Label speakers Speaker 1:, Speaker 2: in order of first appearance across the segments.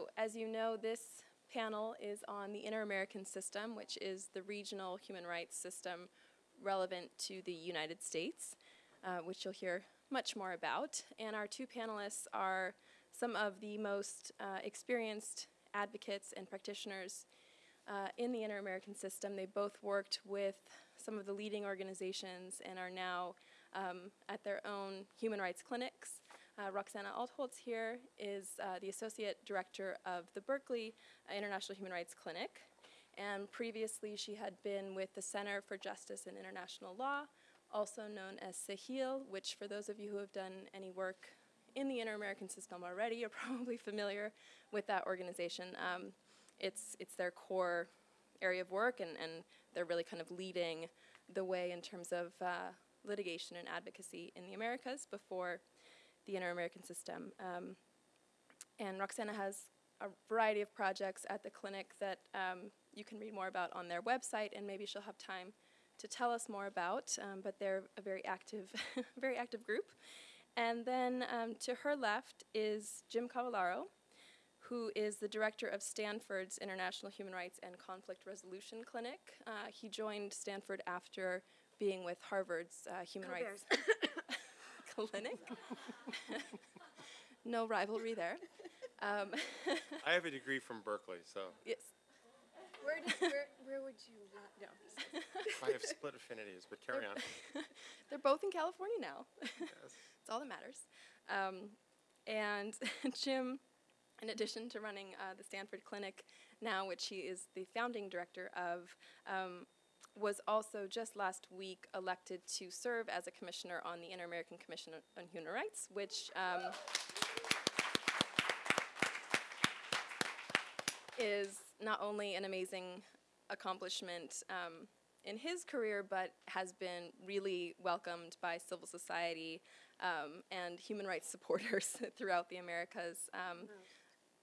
Speaker 1: So, as you know, this panel is on the Inter-American System, which is the regional human rights system relevant to the United States, uh, which you'll hear much more about. And our two panelists are some of the most uh, experienced advocates and practitioners uh, in the Inter-American System. They both worked with some of the leading organizations and are now um, at their own human rights clinics. Uh, Roxana Altholz here is uh, the Associate Director of the Berkeley International Human Rights Clinic. And previously she had been with the Center for Justice and International Law, also known as CEJIL, which for those of you who have done any work in the Inter-American system already, you're probably familiar with that organization. Um, it's, it's their core area of work and, and they're really kind of leading the way in terms of uh, litigation and advocacy in the Americas before the Inter-American system. Um, and Roxana has a variety of projects at the clinic that um, you can read more about on their website, and maybe she'll have time to tell us more about, um, but they're a very active, very active group. And then um, to her left is Jim Cavallaro, who is the director of Stanford's International Human Rights and Conflict Resolution Clinic. Uh, he joined Stanford after being with Harvard's uh, Human Rights Clinic. no rivalry there. Um,
Speaker 2: I have a degree from Berkeley, so
Speaker 1: yes.
Speaker 3: Where, did, where, where would you not, no.
Speaker 2: I have split affinities, but carry on.
Speaker 1: They're both in California now.
Speaker 2: Yes.
Speaker 1: It's all that matters. Um, and Jim, in addition to running uh, the Stanford Clinic now, which he is the founding director of, um, was also just last week elected to serve as a commissioner on the Inter-American Commission on Human Rights, which um, is not only an amazing accomplishment um, in his career, but has been really welcomed by civil society um, and human rights supporters throughout the Americas. Um,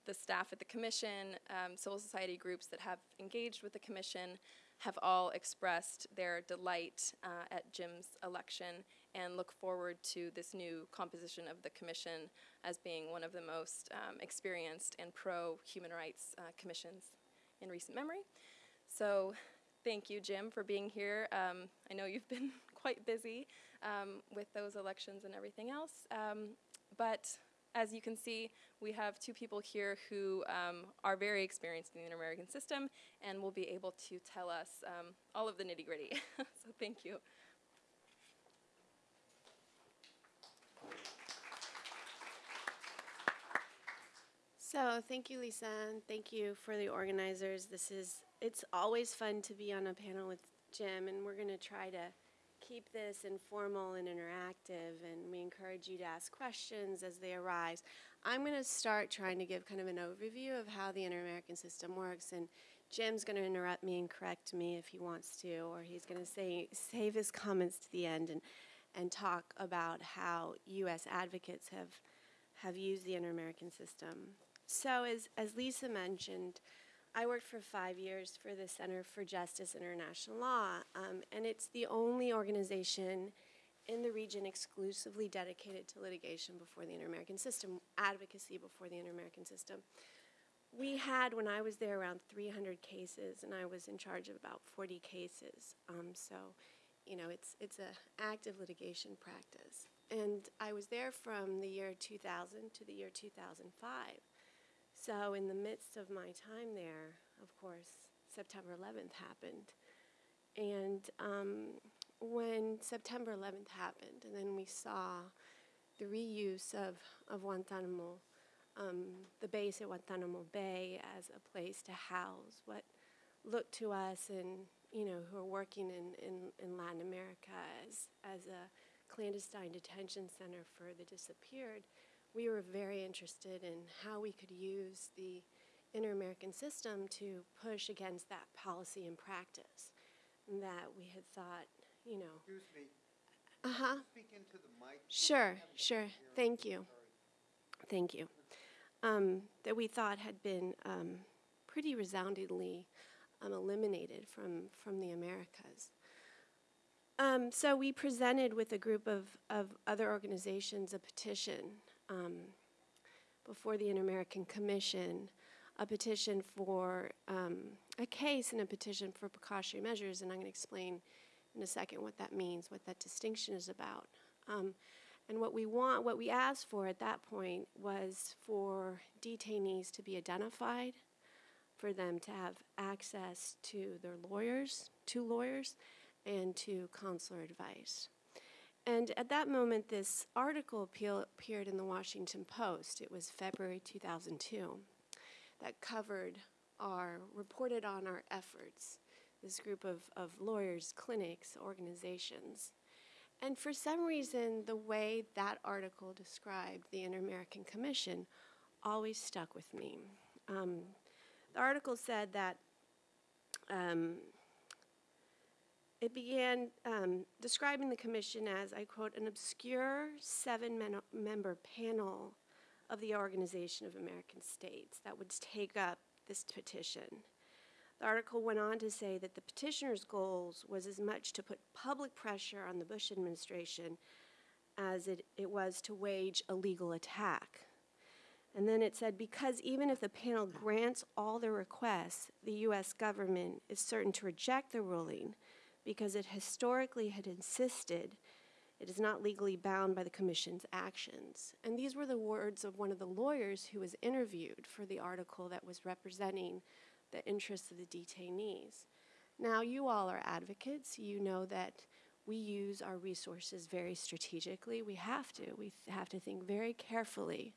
Speaker 1: the staff at the commission, um, civil society groups that have engaged with the commission have all expressed their delight uh, at Jim's election and look forward to this new composition of the commission as being one of the most um, experienced and pro-human rights uh, commissions in recent memory. So thank you, Jim, for being here. Um, I know you've been quite busy um, with those elections and everything else, um, but as you can see, we have two people here who um, are very experienced in the Inter-American system and will be able to tell us um, all of the nitty-gritty. so thank you.
Speaker 3: So thank you, Lisa, and thank you for the organizers. This is, it's always fun to be on a panel with Jim, and we're going to try to keep this informal and interactive, and we encourage you to ask questions as they arise. I'm going to start trying to give kind of an overview of how the Inter-American system works, and Jim's going to interrupt me and correct me if he wants to, or he's going to say save his comments to the end and and talk about how U.S. advocates have have used the Inter-American system. So as, as Lisa mentioned, I worked for five years for the Center for Justice and International Law, um, and it's the only organization in the region exclusively dedicated to litigation before the Inter-American system, advocacy before the Inter-American system. We had, when I was there, around 300 cases, and I was in charge of about 40 cases. Um, so, you know, it's, it's an active litigation practice. And I was there from the year 2000 to the year 2005. So in the midst of my time there, of course, September 11th happened. And um, when September 11th happened, and then we saw the reuse of, of Guantanamo, um, the base at Guantanamo Bay as a place to house what looked to us and, you know, who are working in, in, in Latin America as, as a clandestine detention center for the disappeared, we were very interested in how we could use the inter-American system to push against that policy and practice that we had thought, you know.
Speaker 4: Excuse me,
Speaker 3: Uh-huh.
Speaker 4: speak into the mic.
Speaker 3: Sure, sure. Thank you. Thank you. Um, that we thought had been um, pretty resoundingly um, eliminated from, from the Americas. Um, so we presented with a group of, of other organizations a petition um, before the Inter-American Commission a petition for um, a case and a petition for precautionary measures, and I'm going to explain in a second what that means, what that distinction is about. Um, and what we want, what we asked for at that point was for detainees to be identified, for them to have access to their lawyers, to lawyers, and to consular advice. And at that moment, this article appeared in the Washington Post. It was February 2002 that covered our, reported on our efforts, this group of, of lawyers, clinics, organizations. And for some reason, the way that article described the Inter American Commission always stuck with me. Um, the article said that um, it began um, describing the commission as, I quote, an obscure seven member panel of the Organization of American States that would take up this petition. The article went on to say that the petitioner's goals was as much to put public pressure on the Bush administration as it, it was to wage a legal attack. And then it said, because even if the panel grants all the requests, the U.S. government is certain to reject the ruling because it historically had insisted it is not legally bound by the Commission's actions. And these were the words of one of the lawyers who was interviewed for the article that was representing the interests of the detainees. Now, you all are advocates. You know that we use our resources very strategically. We have to. We have to think very carefully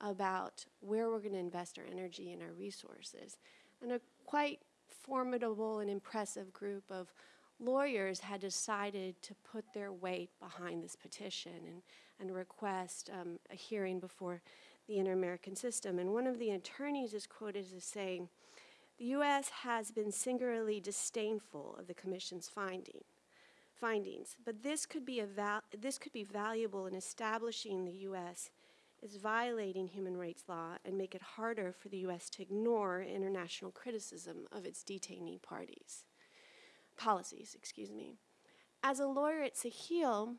Speaker 3: about where we're going to invest our energy and our resources. And a quite formidable and impressive group of lawyers had decided to put their weight behind this petition and, and request um, a hearing before the Inter American system. And one of the attorneys is quoted as saying, the U.S. has been singularly disdainful of the Commission's finding, findings, but this could, be this could be valuable in establishing the U.S. is violating human rights law and make it harder for the U.S. to ignore international criticism of its detainee parties policies, excuse me. As a lawyer at CEJIL,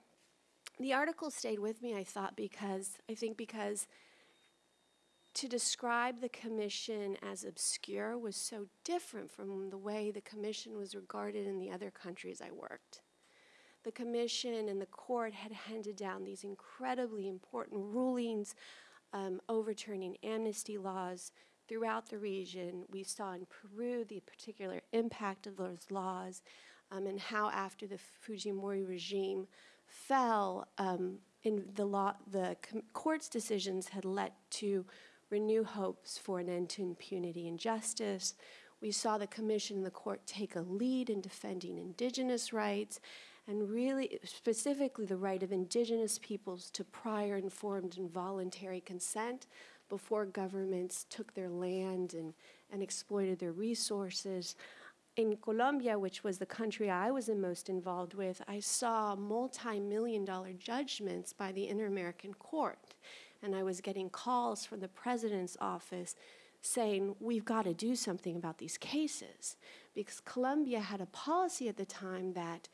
Speaker 3: the article stayed with me, I thought, because I think because to describe the commission as obscure was so different from the way the commission was regarded in the other countries I worked. The commission and the court had handed down these incredibly important rulings um, overturning amnesty laws throughout the region. We saw in Peru the particular impact of those laws um, and how, after the Fujimori regime fell, um, in the law, the court's decisions had led to renew hopes for an end to impunity and justice. We saw the commission and the court take a lead in defending indigenous rights and really specifically the right of indigenous peoples to prior informed and voluntary consent before governments took their land and, and exploited their resources. In Colombia, which was the country I was the most involved with, I saw multi million dollar judgments by the Inter American Court. And I was getting calls from the president's office saying, We've got to do something about these cases. Because Colombia had a policy at the time that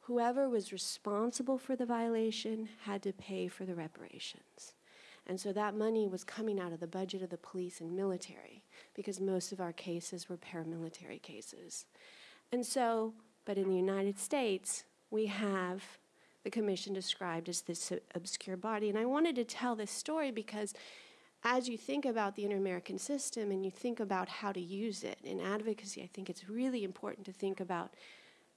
Speaker 3: whoever was responsible for the violation had to pay for the reparations. And so that money was coming out of the budget of the police and military because most of our cases were paramilitary cases. And so, but in the United States, we have the commission described as this obscure body. And I wanted to tell this story because as you think about the Inter American system and you think about how to use it in advocacy, I think it's really important to think about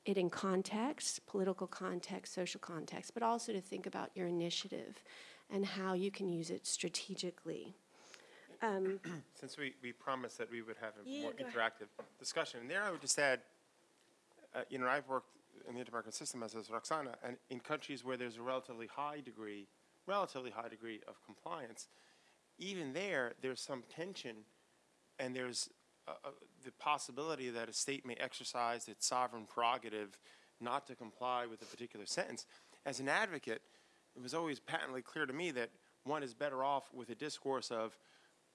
Speaker 3: it in context, political context, social context, but also to think about your initiative and how you can use it strategically. Um,
Speaker 2: Since we, we promised that we would have a
Speaker 3: Yeah,
Speaker 2: more
Speaker 3: go ahead.
Speaker 2: interactive discussion, and there I would just add, uh, you know, I've worked in the inter-American system as has Roxana, and in countries where there's a relatively high degree, relatively high degree of compliance, even there, there's some tension, and there's uh, uh, the possibility that a state may exercise its sovereign prerogative not to comply with a particular sentence. As an advocate, it was always patently clear to me that one is better off with a discourse of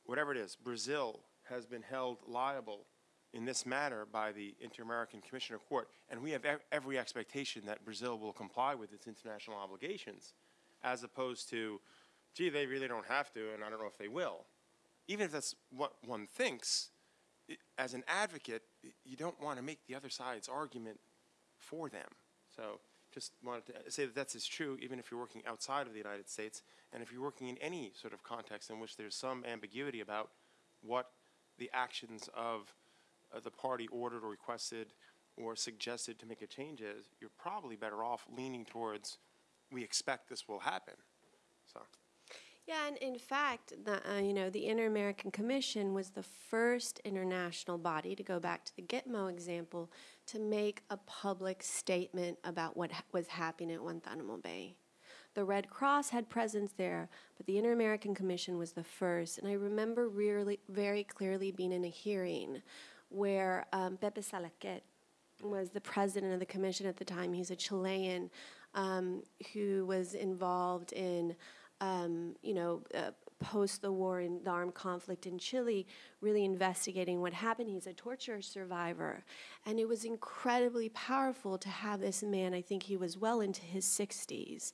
Speaker 2: whatever it is, Brazil has been held liable in this matter by the Inter-American Commissioner Court, and we have ev- every expectation that Brazil will comply with its international obligations, as opposed to, gee, they really don't have to, and I don't know if they will. even if that's what one thinks, i as an advocate, y- you don't want to make the other side's argument for them. So just wanted to say that that's as true even if you're working outside of the United States and if you're working in any sort of context in which there's some ambiguity about what the actions of uh, the party ordered or requested or suggested to make a change is, you're probably better off leaning towards, we expect this will happen. So,
Speaker 3: Yeah, and in fact, the, uh, you know, the Inter-American Commission was the first international body, to go back to the Gitmo example, to make a public statement about what ha- was happening at Guantanamo Bay. The Red Cross had presence there, but the Inter-American Commission was the first. And I remember really, very clearly being in a hearing where um, Pepe was the president of the commission at the time. He's a Chilean um, who was involved in, um, you know, uh, post the war in the armed conflict in Chile, really investigating what happened. He's a torture survivor. And it was incredibly powerful to have this man, I think he was well into his 60s,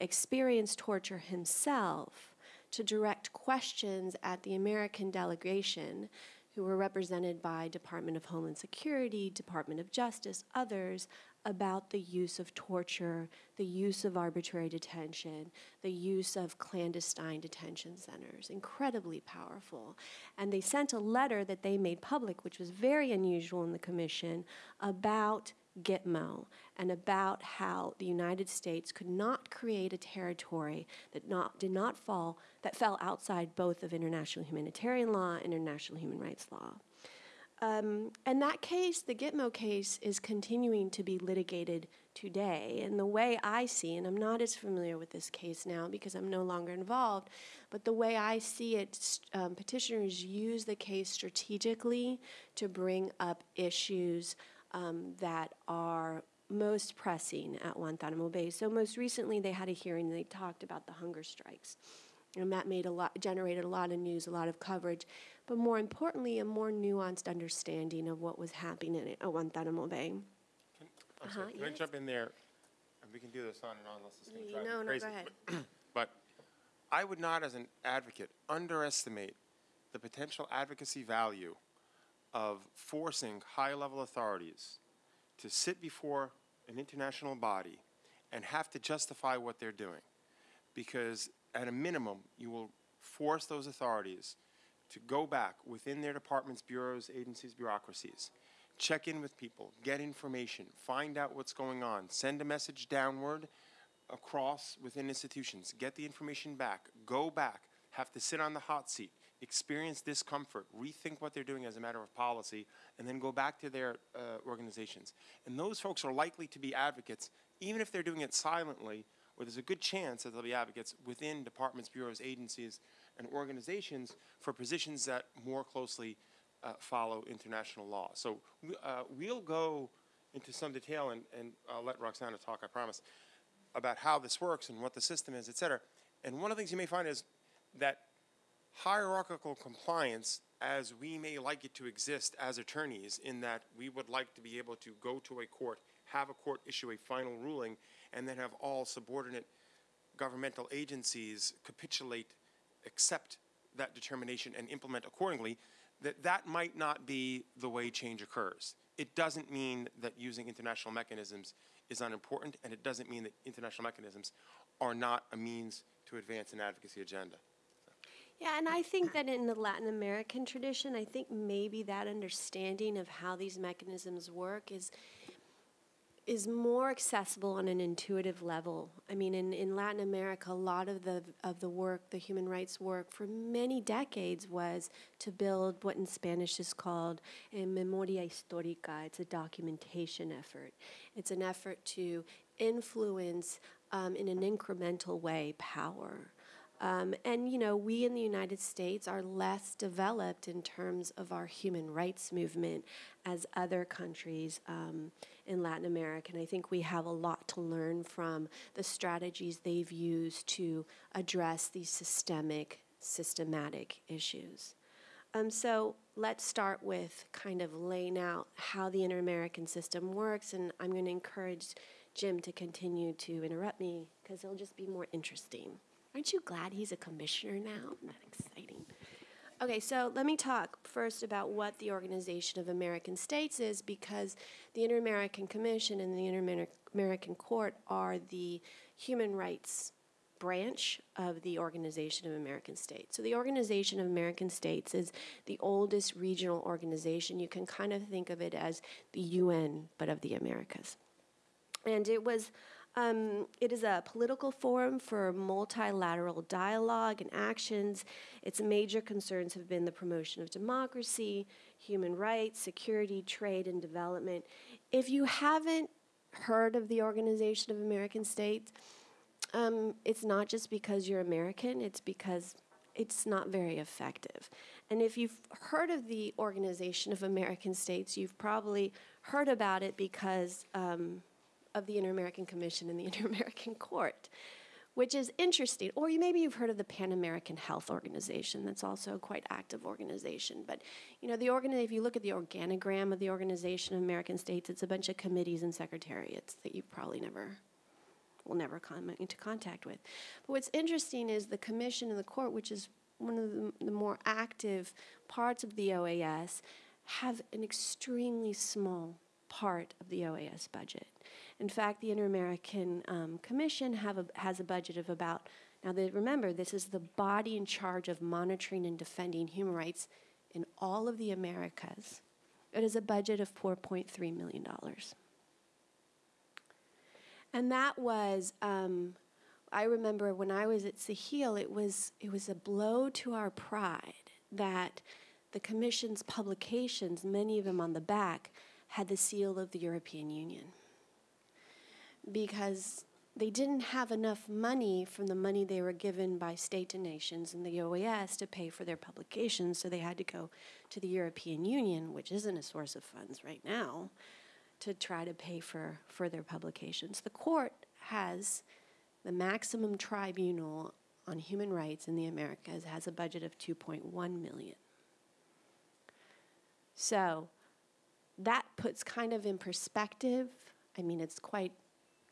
Speaker 3: experience torture himself to direct questions at the American delegation who were represented by Department of Homeland Security, Department of Justice, others about the use of torture, the use of arbitrary detention, the use of clandestine detention centers. Incredibly powerful. And they sent a letter that they made public, which was very unusual in the commission, about Gitmo and about how the United States could not create a territory that not, did not fall, that fell outside both of international humanitarian law and international human rights law. Um, and that case, the Gitmo case, is continuing to be litigated today. And the way I see, and I'm not as familiar with this case now because I'm no longer involved, but the way I see it, um, petitioners use the case strategically to bring up issues um, that are most pressing at Guantanamo Bay. So most recently, they had a hearing and they talked about the hunger strikes. And that made a lot, generated a lot of news, a lot of coverage, but more importantly, a more nuanced understanding of what was happening at Guantanamo Bay.
Speaker 2: can, I'm sorry,
Speaker 3: Uh-huh,
Speaker 2: can I
Speaker 3: yes.
Speaker 2: jump in there? And we can do this on and on unless is going to drive
Speaker 3: No,
Speaker 2: me
Speaker 3: no,
Speaker 2: crazy.
Speaker 3: go ahead.
Speaker 2: But I would not, as an advocate, underestimate the potential advocacy value of forcing high-level authorities to sit before an international body and have to justify what they're doing. Because at a minimum, you will force those authorities to go back within their departments, bureaus, agencies, bureaucracies, check in with people, get information, find out what's going on, send a message downward across within institutions, get the information back, go back, have to sit on the hot seat, experience discomfort, rethink what they're doing as a matter of policy, and then go back to their uh, organizations. And those folks are likely to be advocates, even if they're doing it silently, or there's a good chance that they'll be advocates within departments, bureaus, agencies, and organizations for positions that more closely uh, follow international law. So uh, we'll go into some detail, and, and I'll let Roxana talk, I promise, about how this works and what the system is, et cetera. And one of the things you may find is that hierarchical compliance, as we may like it to exist as attorneys, in that we would like to be able to go to a court, have a court issue a final ruling, and then have all subordinate governmental agencies capitulate, accept that determination, and implement accordingly, that that might not be the way change occurs. It doesn't mean that using international mechanisms is unimportant, and it doesn't mean that international mechanisms are not a means to advance an advocacy agenda.
Speaker 3: Yeah, and I think that in the Latin American tradition, I think maybe that understanding of how these mechanisms work is is more accessible on an intuitive level. I mean, in, in Latin America, a lot of the of the work, the human rights work, for many decades was to build what in Spanish is called a memoria histórica. It's a documentation effort. It's an effort to influence um, in an incremental way power. Um, and, you know, we in the United States are less developed in terms of our human rights movement as other countries um, in Latin America. And I think we have a lot to learn from the strategies they've used to address these systemic, systematic issues. Um, so let's start with kind of laying out how the Inter American system works. And I'm going to encourage Jim to continue to interrupt me because it'll just be more interesting. Aren't you glad he's a commissioner now? Isn't that exciting? Okay, so let me talk first about what the Organization of American States is because the Inter American Commission and the Inter American Court are the human rights branch of the Organization of American States. So the Organization of American States is the oldest regional organization. You can kind of think of it as the UN, but of the Americas. And it was um, it is a political forum for multilateral dialogue and actions. Its major concerns have been the promotion of democracy, human rights, security, trade, and development. If you haven't heard of the Organization of American States, um, it's not just because you're American, it's because it's not very effective. And if you've heard of the Organization of American States, you've probably heard about it because. Um, of the Inter-American Commission and the Inter-American Court, which is interesting. Or you, maybe you've heard of the Pan American Health Organization. That's also a quite active organization. But you know, the organ if you look at the organogram of the Organization of American States, it's a bunch of committees and secretariats that you probably never will never come into contact with. But what's interesting is the commission and the court, which is one of the, the more active parts of the OAS, have an extremely small part of the OAS budget. In fact, the Inter-American um, Commission have a, has a budget of about, now they, remember, this is the body in charge of monitoring and defending human rights in all of the Americas. It is a budget of $4.3 million. And that was, um, I remember when I was at CEJIL, it was, it was a blow to our pride that the Commission's publications, many of them on the back, had the seal of the European Union because they didn't have enough money from the money they were given by state and nations and the OAS to pay for their publications, so they had to go to the European Union, which isn't a source of funds right now, to try to pay for, for their publications. The court has the maximum tribunal on human rights in the Americas has a budget of 2.1 million. So that puts kind of in perspective, I mean, it's quite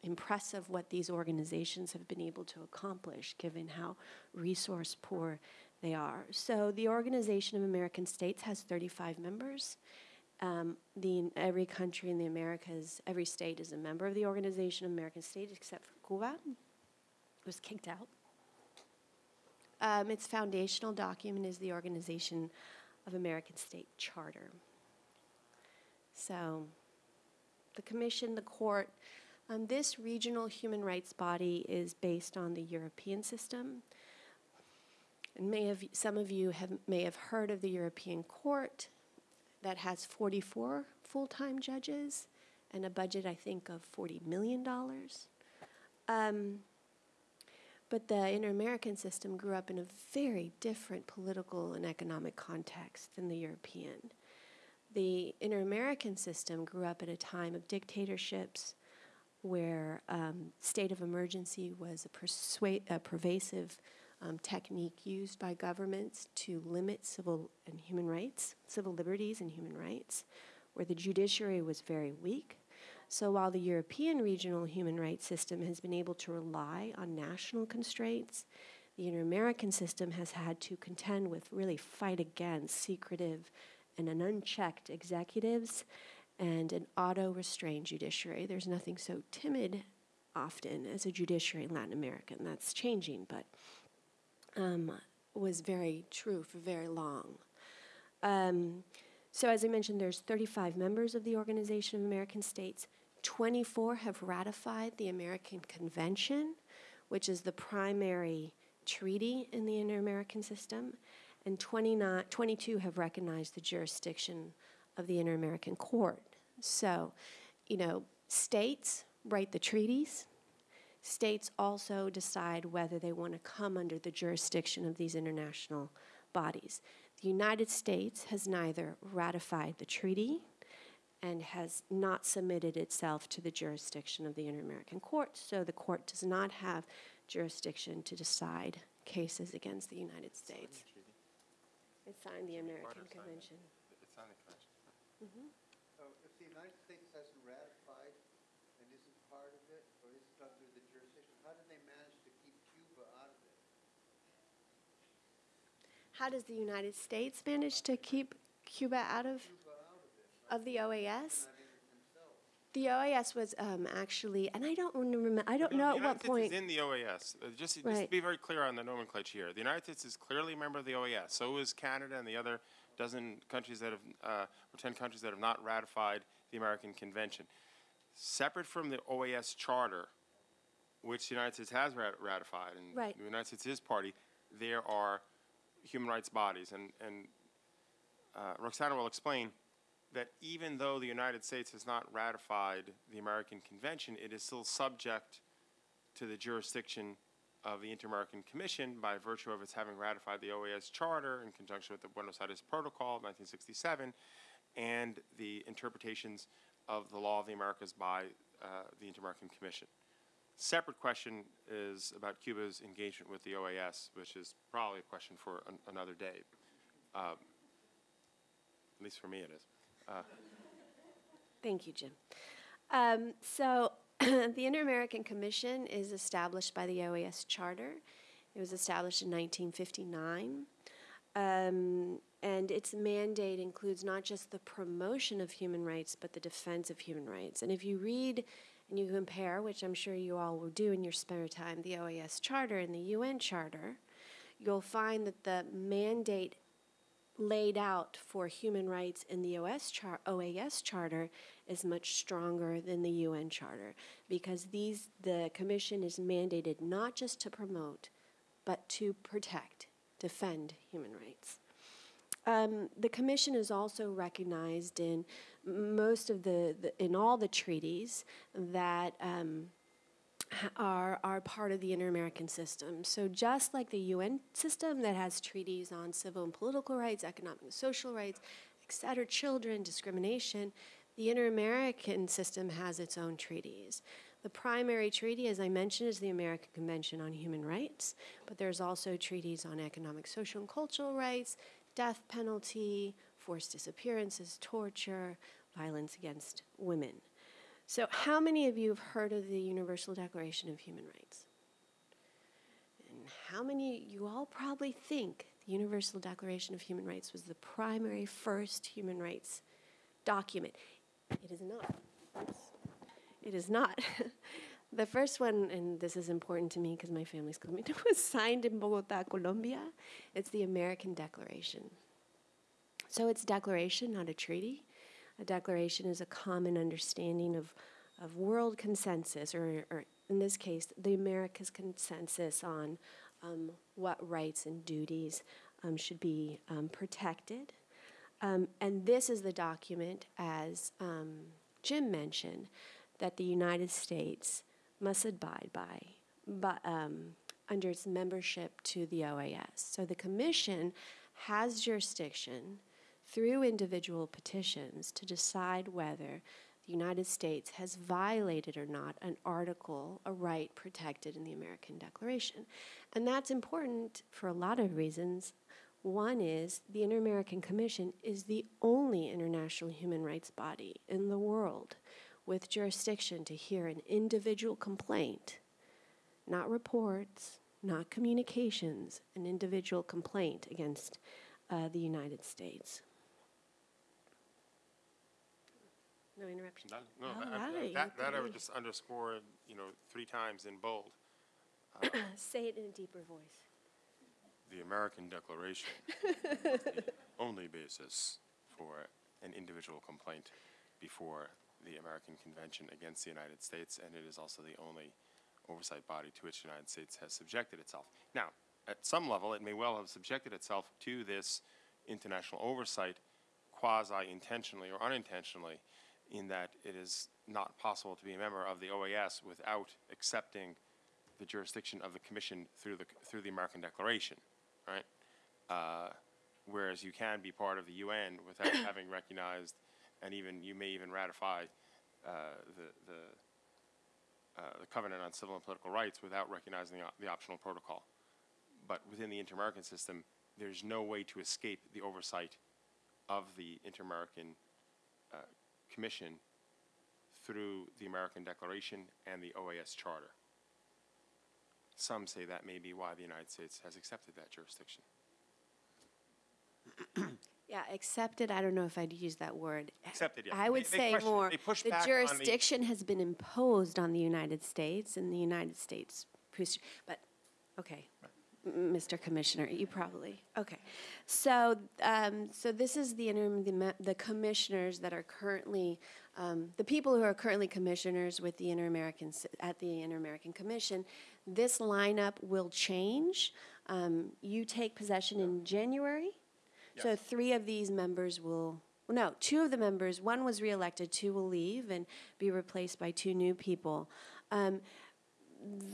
Speaker 3: impressive what these organizations have been able to accomplish given how resource poor they are. So the Organization of American States has 35 members. Um, the, every country in the Americas, every state is a member of the Organization of American States except for Cuba. It was kicked out. Um, its foundational document is the Organization of American State Charter. So the commission, the court, um, this regional human rights body is based on the European system. And may have, some of you have, may have heard of the European Court that has 44 full-time judges and a budget, I think, of $40 million. Um, but the Inter-American system grew up in a very different political and economic context than the European. The Inter-American system grew up at a time of dictatorships, where um, state of emergency was a, a pervasive um, technique used by governments to limit civil and human rights, civil liberties and human rights, where the judiciary was very weak. So while the European regional human rights system has been able to rely on national constraints, the inter-American system has had to contend with really fight against secretive and an unchecked executives and an auto restrained judiciary. There's nothing so timid often as a judiciary in Latin America, and that's changing, but um, was very true for very long. Um, so, as I mentioned, there's 35 members of the Organization of American States. 24 have ratified the American Convention, which is the primary treaty in the inter American system, and 29, 22 have recognized the jurisdiction of the Inter American Court. So, you know, states write the treaties. States also decide whether they want to come under the jurisdiction of these international bodies. The United States has neither ratified the treaty and has not submitted itself to the jurisdiction of the Inter American Court, so the court does not have jurisdiction to decide cases against the United States. It signed the American Convention.
Speaker 2: It's on the convention.
Speaker 4: So if the United States hasn't ratified and isn't part of it, or isn't under the jurisdiction, how did they manage to keep Cuba out of it?
Speaker 3: How does the United States manage to keep Cuba out of of the OAS? The OAS was um, actually, and I don't remember. I don't
Speaker 2: The
Speaker 3: know at
Speaker 2: United
Speaker 3: what
Speaker 2: States
Speaker 3: point.
Speaker 2: is in the OAS. Uh, Just, just to be very clear on the nomenclature here, the United States is clearly a member of the OAS. So is Canada and the other dozen countries that have, uh, or 10 countries that have not ratified the American Convention. Separate from the OAS Charter, which the United States has rat- ratified, and
Speaker 3: Right.
Speaker 2: the United States is party, there are human rights bodies. And, and uh, Roxana will explain that even though the United States has not ratified the American Convention, it is still subject to the jurisdiction of the Inter-American Commission by virtue of its having ratified the OAS Charter in conjunction with the Buenos Aires Protocol of 1967 and the interpretations of the law of the Americas by uh, the Inter-American Commission. Separate question is about Cuba's engagement with the OAS, which is probably a question for an, another day. Um, at least for me, it is.
Speaker 3: Thank you, Jim. Um, so, the Inter American Commission is established by the OAS Charter. It was established in 1959. Um, and its mandate includes not just the promotion of human rights, but the defense of human rights. And if you read and you compare, which I'm sure you all will do in your spare time, the OAS Charter and the UN Charter, you'll find that the mandate laid out for human rights in the OS char- OAS charter is much stronger than the UN charter because these the commission is mandated not just to promote but to protect, defend human rights. Um, the commission is also recognized in most of the, the in all the treaties that um, are, are part of the inter-American system. So just like the UN system that has treaties on civil and political rights, economic and social rights, et cetera, children, discrimination, the inter-American system has its own treaties. The primary treaty, as I mentioned, is the American Convention on Human Rights, but there's also treaties on economic, social, and cultural rights, death penalty, forced disappearances, torture, violence against women. So, how many of you have heard of the Universal Declaration of Human Rights? And how many, you all probably think the Universal Declaration of Human Rights was the primary first human rights document. It is not. It is not. the first one, and this is important to me because my family's coming, was signed in Bogota, Colombia. It's the American Declaration. So it's declaration, not a treaty. A declaration is a common understanding of, of world consensus, or, or in this case, the America's consensus on um, what rights and duties um, should be um, protected. Um, and this is the document, as um, Jim mentioned, that the United States must abide by, but, um, under its membership to the OAS. So the Commission has jurisdiction through individual petitions to decide whether the United States has violated or not an article, a right protected in the American Declaration. And that's important for a lot of reasons. One is the Inter American Commission is the only international human rights body in the world with jurisdiction to hear an individual complaint, not reports, not communications, an individual complaint against uh, the United States. No interruption.
Speaker 2: Done. No,
Speaker 3: All
Speaker 2: I- I-
Speaker 3: right,
Speaker 2: that, that I would
Speaker 3: okay.
Speaker 2: just underscore, you know, three times in bold.
Speaker 3: Uh, Say it in a deeper voice.
Speaker 2: The American Declaration is the only basis for an individual complaint before the American Convention against the United States, and it is also the only oversight body to which the United States has subjected itself. Now, at some level, it may well have subjected itself to this international oversight quasi-intentionally or unintentionally, in that it is not possible to be a member of the OAS without accepting the jurisdiction of the Commission through the, through the American Declaration, right? Uh, Whereas you can be part of the UN without having recognized, and even, you may even ratify uh, the, the, uh, the Covenant on Civil and Political Rights without recognizing the, op- the optional protocol. But within the inter-American system, there's no way to escape the oversight of the Inter-American uh, Commission through the American Declaration and the OAS Charter. Some say that may be why the United States has accepted that jurisdiction.
Speaker 3: Yeah, accepted, I don't know if I'd use that word.
Speaker 2: Accepted, yeah.
Speaker 3: I would
Speaker 2: They- they
Speaker 3: say
Speaker 2: question-
Speaker 3: more,
Speaker 2: they push
Speaker 3: the
Speaker 2: back on the-
Speaker 3: jurisdiction has been imposed on the United States and the United States, pres- but, okay. M- Mr. Commissioner, you probably, okay. So, um, so this is the interim, the, the commissioners that are currently, um, the people who are currently commissioners with the Inter-American, at the Inter-American Commission. This lineup will change. Um, you take possession in January. So three of these members will, well, no, two of the members, one was reelected, two will leave and be replaced by two new people.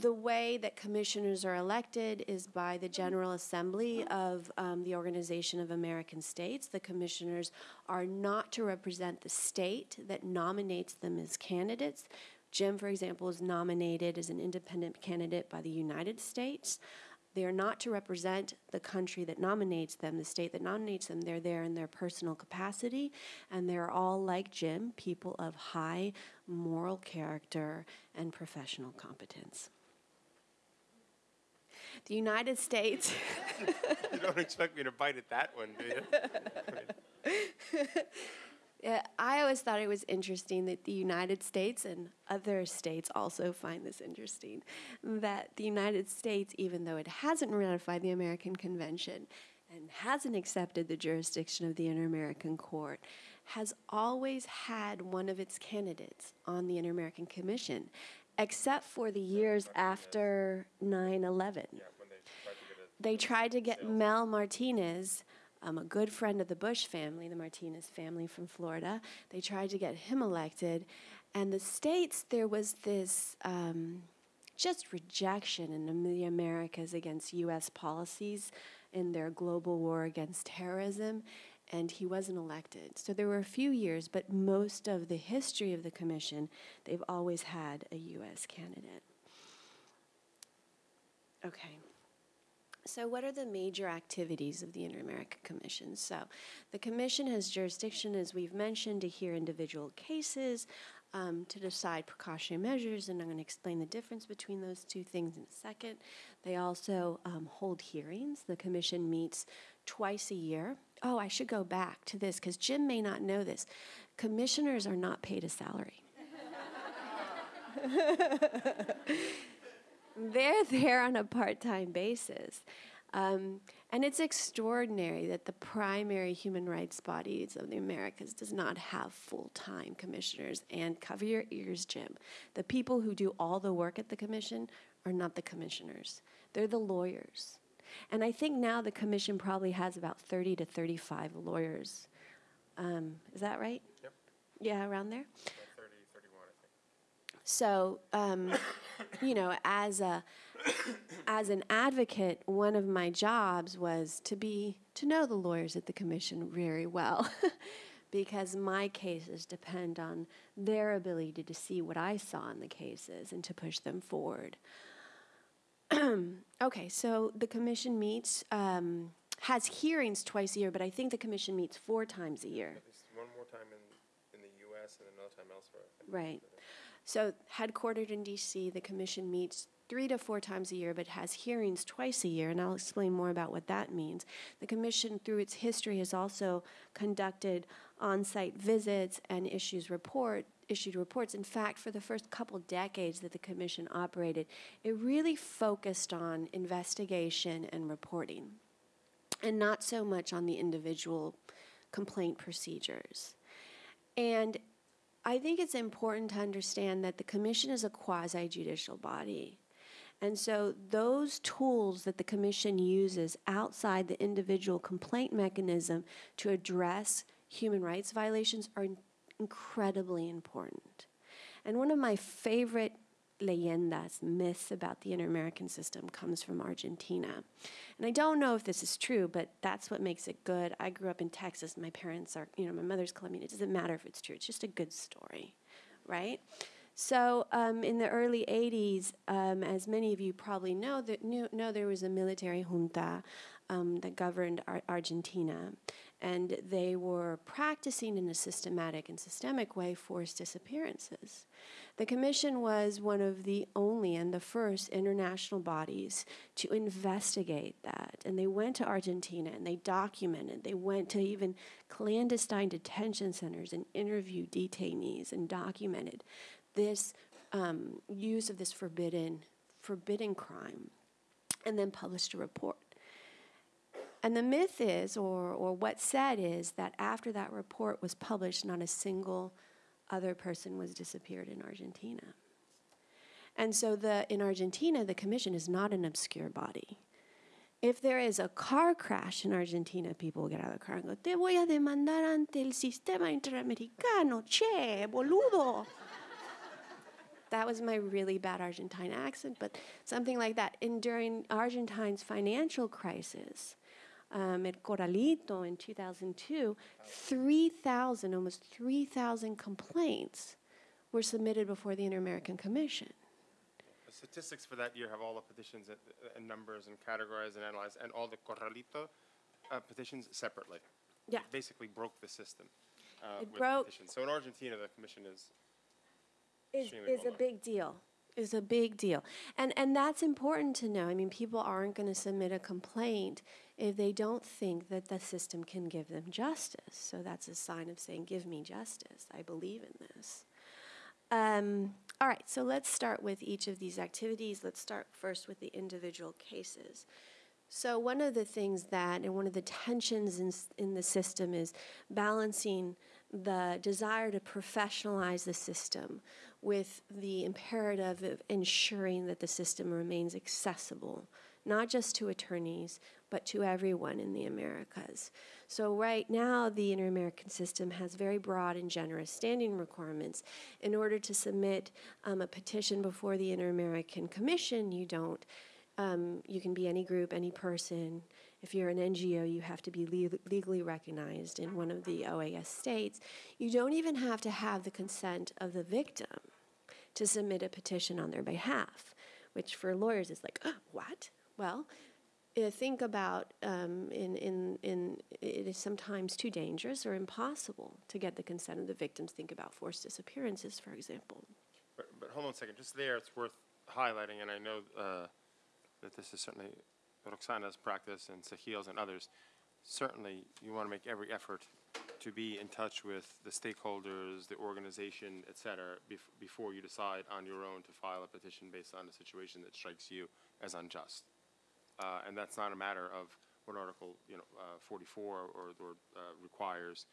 Speaker 3: The way that commissioners are elected is by the General Assembly of um, the Organization of American States. The commissioners are not to represent the state that nominates them as candidates. Jim, for example, is nominated as an independent candidate by the United States. They are not to represent the country that nominates them, the state that nominates them. They're there in their personal capacity, and they're all, like Jim, people of high moral character and professional competence. The United States.
Speaker 2: You don't expect me to bite at that one, do you?
Speaker 3: I always thought it was interesting that the United States and other states also find this interesting that the United States, even though it hasn't ratified the American Convention and hasn't accepted the jurisdiction of the Inter American Court, has always had one of its candidates on the Inter American Commission, except for the years after 9 11 they tried to get Mel Martinez, um, a good friend of the Bush family, the Martinez family from Florida. They tried to get him elected. And the states, there was this um, just rejection in the Americas against U.S. policies in their global war against terrorism. And he wasn't elected. So there were a few years, but most of the history of the commission, they've always had a U.S. candidate. Okay. So, what are the major activities of the Inter American Commission? So, the Commission has jurisdiction, as we've mentioned, to hear individual cases, um, to decide precautionary measures, and I'm going to explain the difference between those two things in a second. They also um, hold hearings. The Commission meets twice a year. Oh, I should go back to this because Jim may not know this. Commissioners are not paid a salary. they're there on a part time basis. Um, and it's extraordinary that the primary human rights bodies of the Americas does not have full time commissioners. And cover your ears, Jim. The people who do all the work at the commission are not the commissioners, they're the lawyers. And I think now the commission probably has about 30 to 35 lawyers. Um, is that right?
Speaker 2: Yep.
Speaker 3: Yeah, around there?
Speaker 2: About 30, 31, I think.
Speaker 3: So, um, you know, as a as an advocate, one of my jobs was to be to know the lawyers at the commission very well, because my cases depend on their ability to see what I saw in the cases and to push them forward. okay, so the commission meets. Um, has hearings twice a year, but I think the commission meets four times a year.
Speaker 2: One more time in, in the US and another time elsewhere.
Speaker 3: Right. So, headquartered in DC, the commission meets three to four times a year, but has hearings twice a year, and I'll explain more about what that means. The commission, through its history, has also conducted on site visits and issues report, issued reports. In fact, for the first couple decades that the commission operated, it really focused on investigation and reporting, and not so much on the individual complaint procedures. And I think it's important to understand that the commission is a quasi judicial body. And so, those tools that the commission uses outside the individual complaint mechanism to address human rights violations are incredibly important. And one of my favorite leyendas, myths about the inter American system comes from Argentina. And I don't know if this is true, but that's what makes it good. I grew up in Texas. My parents are, you know, my mother's Colombian. It doesn't matter if it's true, it's just a good story, right? So um, in the early 80s, um, as many of you probably know, that knew, know there was a military junta um, that governed Ar- Argentina. and they were practicing in a systematic and systemic way forced disappearances. The Commission was one of the only and the first international bodies to investigate that. And they went to Argentina and they documented. They went to even clandestine detention centers and interviewed detainees and documented this um, use of this forbidden, forbidden crime and then published a report. And the myth is, or, or what's said is, that after that report was published, not a single other person was disappeared in Argentina. And so the, in Argentina, the commission is not an obscure body. If there is a car crash in Argentina, people will get out of the car and go, Te voy a demandar ante el sistema interamericano, che, boludo. that was my really bad Argentine accent, but something like that. And during Argentine's financial crisis, um, at Corralito in 2002, 3,000, almost 3,000 complaints were submitted before the Inter American Commission.
Speaker 2: The statistics for that year have all the petitions and, numbers and categorized and analyzed, and all the Corralito uh, petitions separately.
Speaker 3: Yeah.
Speaker 2: It basically broke the system. Uh,
Speaker 3: It broke-
Speaker 2: petitions. So in Argentina, the commission is
Speaker 3: is, is a
Speaker 2: well
Speaker 3: big deal is a big deal and and that's important to know i mean people aren't going to submit a complaint if they don't think that the system can give them justice. So that's a sign of saying give me justice. I believe in this. Um, all right so let's start with each of these activities. Let's start first with the individual cases. So one of the things that, and one of the tensions in, in the system is balancing the desire to professionalize the system with the imperative of ensuring that the system remains accessible, not just to attorneys, but to everyone in the Americas. So right now, the Inter-American system has very broad and generous standing requirements. In order to submit um, a petition before the Inter-American Commission, you don't um, you can be any group, any person. If you're an NGO, you have to be le- legally recognized in one of the OAS states. You don't even have to have the consent of the victim to submit a petition on their behalf, which for lawyers is like, oh, what? Well, uh, think about um, in, in, in it is sometimes too dangerous or impossible to get the consent of the victims. Think about forced disappearances, for example.
Speaker 2: But, but hold on a second, just there, it's worth highlighting, and I know uh, that this is certainly Roxana's practice and Sahil's and others. Certainly, you want to make every effort to be in touch with the stakeholders, the organization, et cetera, bef- before you decide on your own to file a petition based on a situation that strikes you as unjust. Uh, and that's not a matter of what Article, you know, uh, 44 or, or uh, requires.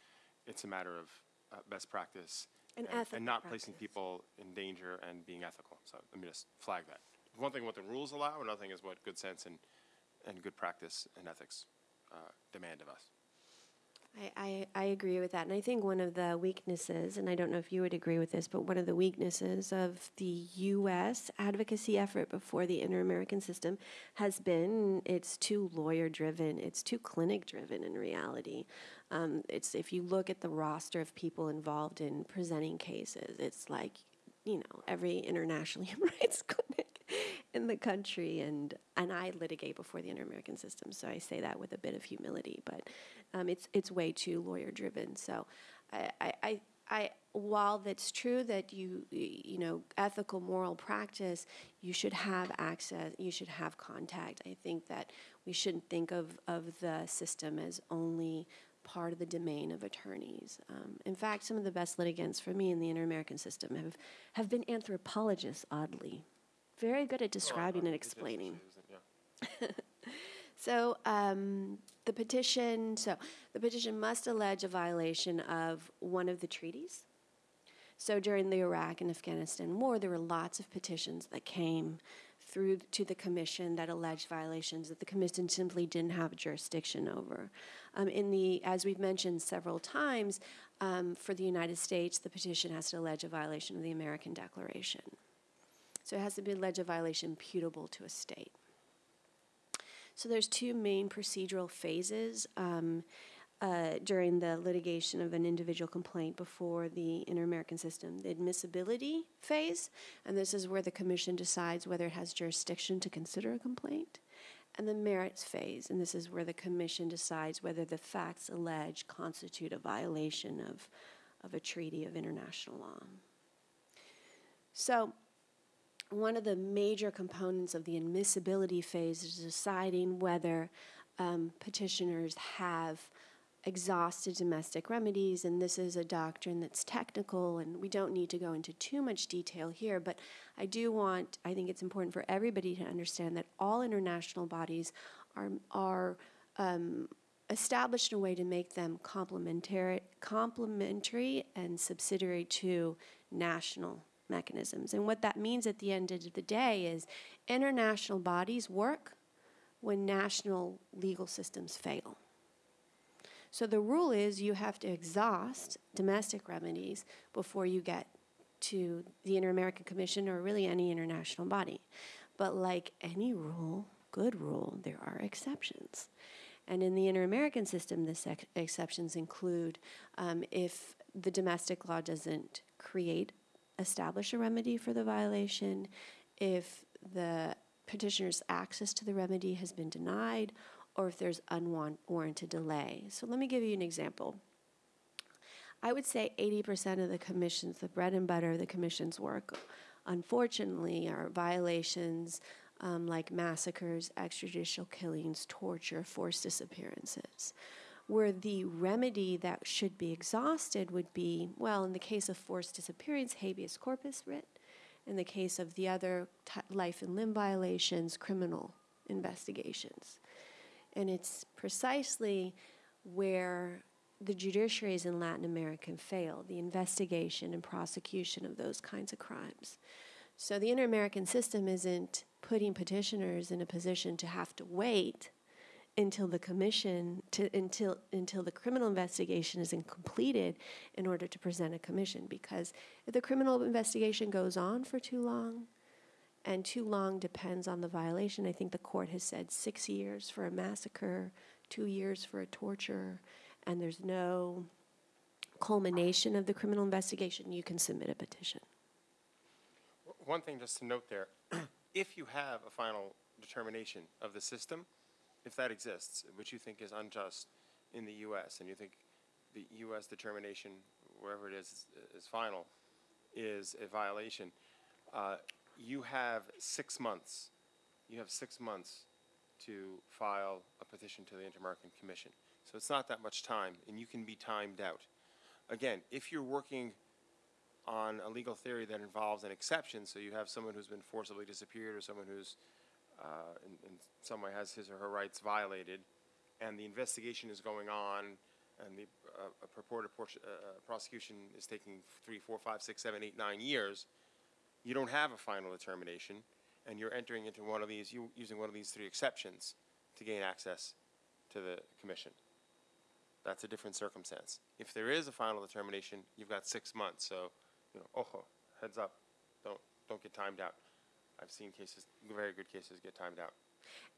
Speaker 2: It's a matter of uh, best practice
Speaker 3: And
Speaker 2: and, and not placing people in danger and being ethical. So let me just flag that. One thing what the rules allow, another thing is what good sense and, and good practice and ethics uh, demand of us.
Speaker 3: I, I, I agree with that. And I think one of the weaknesses, and I don't know if you would agree with this, but one of the weaknesses of the U.S. advocacy effort before the Inter American system has been it's too lawyer driven, it's too clinic driven in reality. Um, it's if you look at the roster of people involved in presenting cases, it's like, you know, every international human rights clinic in the country and and I litigate before the inter-American system so I say that with a bit of humility but um, it's it's way too lawyer driven so I, I, I, I while that's true that you you know ethical moral practice you should have access you should have contact I think that we shouldn't think of of the system as only part of the domain of attorneys. Um, in fact, some of the best litigants for me in the inter-American system have, have been anthropologists, oddly. Very good at describing and explaining.
Speaker 2: Yeah.
Speaker 3: So um, the petition, so the petition must allege a violation of one of the treaties. So during the Iraq and Afghanistan war, there were lots of petitions that came through to the commission that alleged violations that the commission simply didn't have jurisdiction over. Um, in the, as we've mentioned several times, um, for the United States, the petition has to allege a violation of the American Declaration. So it has to be allege a violation putable to a state. So there's two main procedural phases um, uh, during the litigation of an individual complaint before the Inter-American System. The admissibility phase, and this is where the commission decides whether it has jurisdiction to consider a complaint. and the merits phase. And this is where the commission decides whether the facts alleged constitute a violation of, of a treaty of international law. So, one of the major components of the admissibility phase is deciding whether um, petitioners have exhausted domestic remedies, and this is a doctrine that's technical, and we don't need to go into too much detail here, but I do want, I think it's important for everybody to understand that all international bodies are, are um, established in a way to make them complementary, complementary and subsidiary to national mechanisms. And what that means at the end of the day is international bodies work when national legal systems fail. So the rule is you have to exhaust domestic remedies before you get to the Inter American Commission or really any international body. But like any rule, good rule, there are exceptions. And in the Inter American system, the exceptions include um, if the domestic law doesn't create, establish a remedy for the violation, if the petitioner's access to the remedy has been denied, or if there's unwarranted delay. So let me give you an example. I would say 80% of the commissions, the bread and butter of the commission's work, unfortunately, are violations um, like massacres, extrajudicial killings, torture, forced disappearances. Where the remedy that should be exhausted would be, well, in the case of forced disappearance, habeas corpus writ. In the case of the other t- life and limb violations, criminal investigations. And it's precisely where the judiciaries in Latin America fail the investigation and prosecution of those kinds of crimes. So the Inter American system isn't putting petitioners in a position to have to wait until the commission to until until the criminal investigation is completed in order to present a commission because if the criminal investigation goes on for too long and too long depends on the violation. I think the court has said six years for a massacre, two years for a torture, and there's no culmination of the criminal investigation, you can submit a petition.
Speaker 2: One thing just to note there, if you have a final determination of the system, if that exists, which you think is unjust in the U.S., and you think the U.S. determination, wherever it is, is final, is a violation, uh, you have six months. You have six months to file a petition to the Inter-American Commission. So it's not that much time, and you can be timed out. Again, if you're working on a legal theory that involves an exception, so you have someone who's been forcibly disappeared or someone who's uh, in, in some way has his or her rights violated, and the investigation is going on, and the uh, a purported uh, uh, prosecution is taking three, four, five, six, seven, eight, nine years, you don't have a final determination, and you're entering into one of these, you, using one of these three exceptions to gain access to the commission. That's a different circumstance. If there is a final determination, you've got six months, so, you know, oh, heads up, don't, don't get timed out. I've seen cases, very good cases get timed out.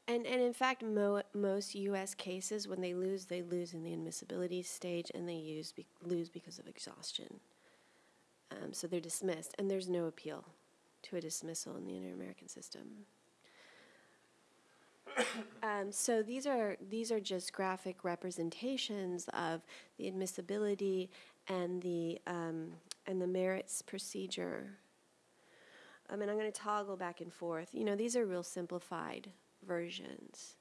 Speaker 3: And, and in fact, mo- most U.S. cases, when they lose, they lose in the admissibility stage and they use be- lose because of exhaustion. Um, so they're dismissed, and there's no appeal to a dismissal in the Inter American system. Um, so these are these are just graphic representations of the admissibility and the um, and the merits procedure. I mean, I'm going to toggle back and forth. You know, these are real simplified versions.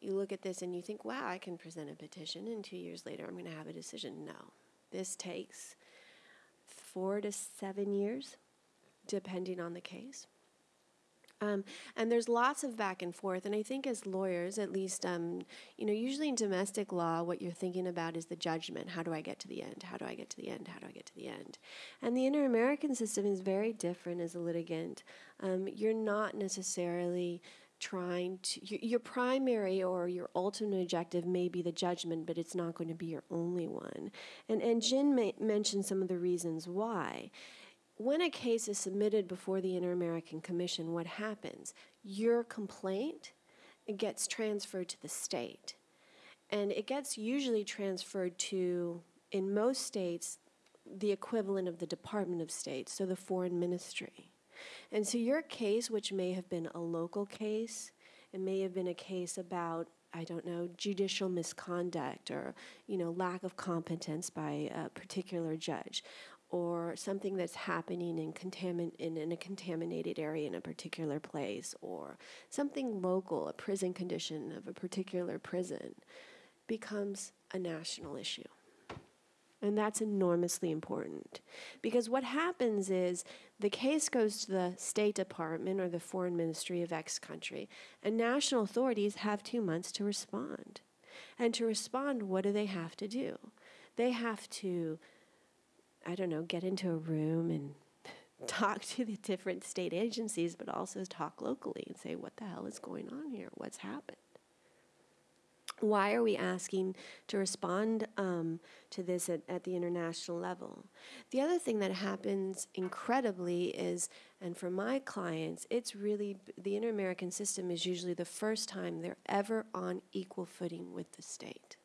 Speaker 3: You look at this and you think, "Wow, I can present a petition, and two years later, I'm going to have a decision." No, this takes four to seven years, depending on the case. Um, and there's lots of back and forth. And I think as lawyers, at least, um, you know, usually in domestic law, what you're thinking about is the judgment. How do I get to the end? How do I get to the end? How do I get to the end? And the inter American system is very different as a litigant. Um, you're not necessarily trying to, your, primary or your ultimate objective may be the judgment, but it's not going to be your only one. And, and Jim mentioned some of the reasons why when a case is submitted before the Inter American Commission, what happens? Your complaint gets transferred to the state. And it gets usually transferred to, in most states, the equivalent of the Department of State, so the foreign ministry. And so your case, which may have been a local case, it may have been a case about I don't know judicial misconduct or you know lack of competence by a particular judge or something that's happening in, contamin- in, in a contaminated area in a particular place, or something local, a prison condition of a particular prison, becomes a national issue. And that's enormously important. Because what happens is the case goes to the State Department or the Foreign Ministry of X country, and national authorities have two months to respond. And to respond, what do they have to do? They have to I don't know, get into a room and talk to the different state agencies, but also talk locally and say, what the hell is going on here? What's happened? Why are we asking to respond um, to this at, at the international level? The other thing that happens incredibly is, and for my clients, it's really the Inter American system is usually the first time they're ever on equal footing with the state.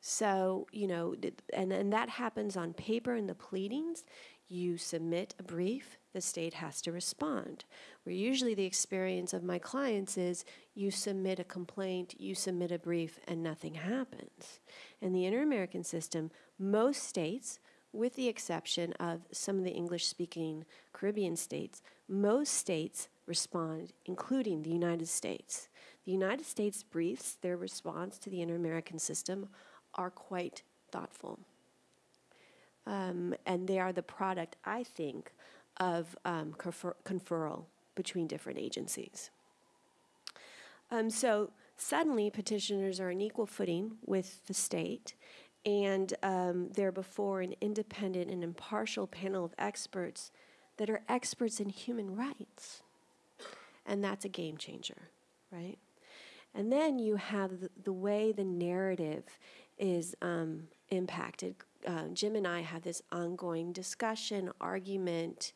Speaker 3: So, you know, and, and that happens on paper in the pleadings. You submit a brief, the state has to respond. Where usually the experience of my clients is you submit a complaint, you submit a brief, and nothing happens. In the Inter American system, most states, with the exception of some of the English speaking Caribbean states, most states respond, including the United States. The United States briefs their response to the Inter American system are quite thoughtful. Um, and they are the product, I think, of um, confer- conferral between different agencies. Um, so suddenly, petitioners are on equal footing with the state, and um, they're before an independent and impartial panel of experts that are experts in human rights. And that's a game changer, right? And then you have the, the way the narrative is um, impacted. Uh, Jim and I have this ongoing discussion, argument,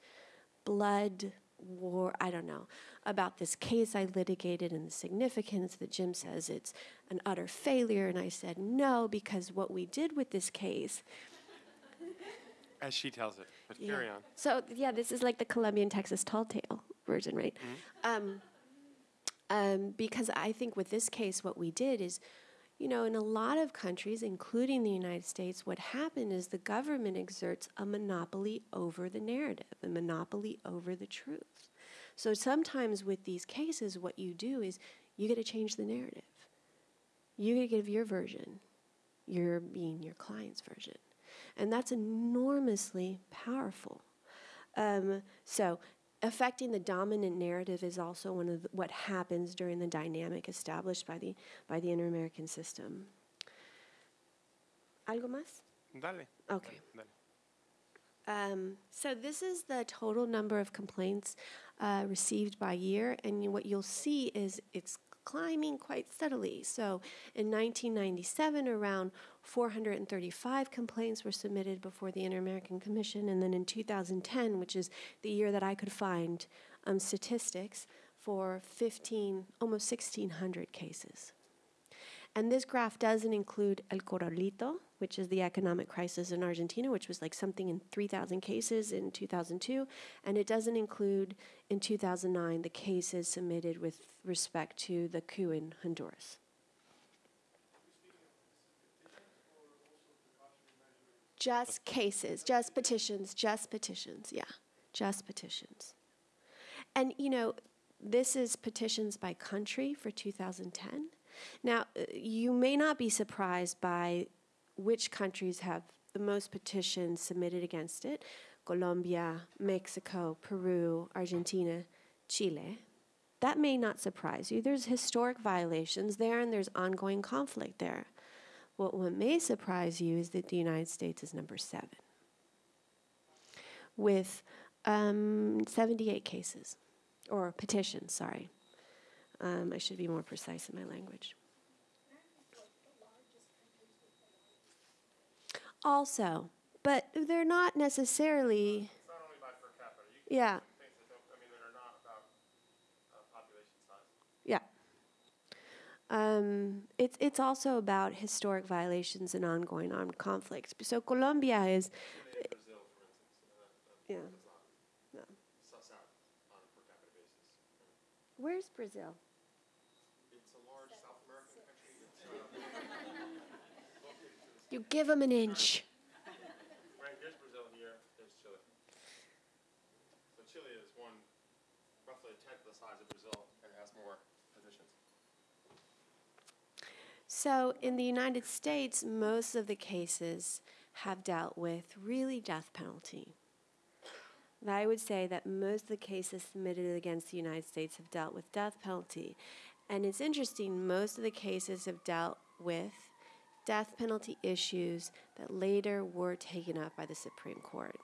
Speaker 3: blood war, I don't know, about this case I litigated and the significance that Jim says it's an utter failure. And I said, no, because what we did with this case.
Speaker 2: As she tells it, but carry on.
Speaker 3: So, yeah, this is like the Colombian Texas tall tale version, right? Um, um, because I think with this case, what we did is you know, in a lot of countries, including the United States, what happened is the government exerts a monopoly over the narrative, a monopoly over the truth. So sometimes with these cases, what you do is you get to change the narrative. You get to give your version, your being your client's version. And that's enormously powerful. Um, so affecting the dominant narrative is also one of the, what happens during the dynamic established by the by the inter-American system. ¿Algo más?
Speaker 2: Dale.
Speaker 3: Okay.
Speaker 2: Dale.
Speaker 3: Um, so this is the total number of complaints uh, received by year, and what you'll see is it's climbing quite steadily. So in 1997, around 435 complaints were submitted before the Inter American Commission, and then in 2010, which is the year that I could find um, statistics, for 15, almost 1,600 cases. And this graph doesn't include El Corralito, which is the economic crisis in Argentina, which was like something in 3,000 cases in 2002. And it doesn't include in 2009 the cases submitted with respect to the coup in Honduras. Just cases, just petitions, just petitions, yeah, just petitions. And you know, this is petitions by country for 2010. Now, uh, you may not be surprised by which countries have the most petitions submitted against it Colombia, Mexico, Peru, Argentina, Chile. That may not surprise you. There's historic violations there and there's ongoing conflict there. What, what may surprise you is that the United States is number seven, with um, 78 cases, or petitions, sorry. Um, I should be more precise in my language. Also, but they're not necessarily.
Speaker 2: It's not only by per capita. You
Speaker 3: Yeah,
Speaker 2: things that don't, I mean, that are not about uh, population size.
Speaker 3: yeah. Um, it's it's also about historic violations and ongoing armed conflicts. So Colombia is,
Speaker 2: Brazil, instance,
Speaker 3: yeah. No.
Speaker 2: suss out on a per capita basis.
Speaker 3: Where's Brazil?
Speaker 2: It's a large South American country.
Speaker 3: You give them an inch.
Speaker 2: Brazil here, there's Chile. So Chile is one, roughly a tenth the size of Brazil and has more positions.
Speaker 3: So, in the United States, most of the cases have dealt with really death penalty. I would say that most of the cases submitted against the United States have dealt with death penalty. And it's interesting, most of the cases have dealt with death penalty issues that later were taken up by the Supreme Court.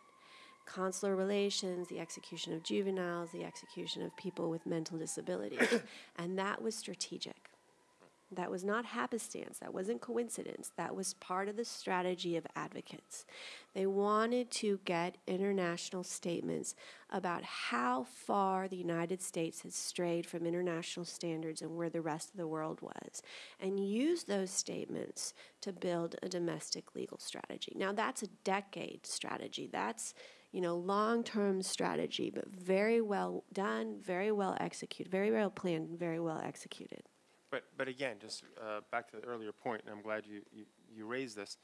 Speaker 3: Consular relations, the execution of juveniles, the execution of people with mental disabilities. and that was strategic. That was not happenstance. That wasn't coincidence. That was part of the strategy of advocates. They wanted to get international statements about how far the United States had strayed from international standards and where the rest of the world was, and use those statements to build a domestic legal strategy. Now, that's a decade strategy. That's you know, long-term strategy, but very well done, very well executed, very well planned, very well executed.
Speaker 2: But, but again, just uh, back to the earlier point, and I'm glad you, you, you raised this.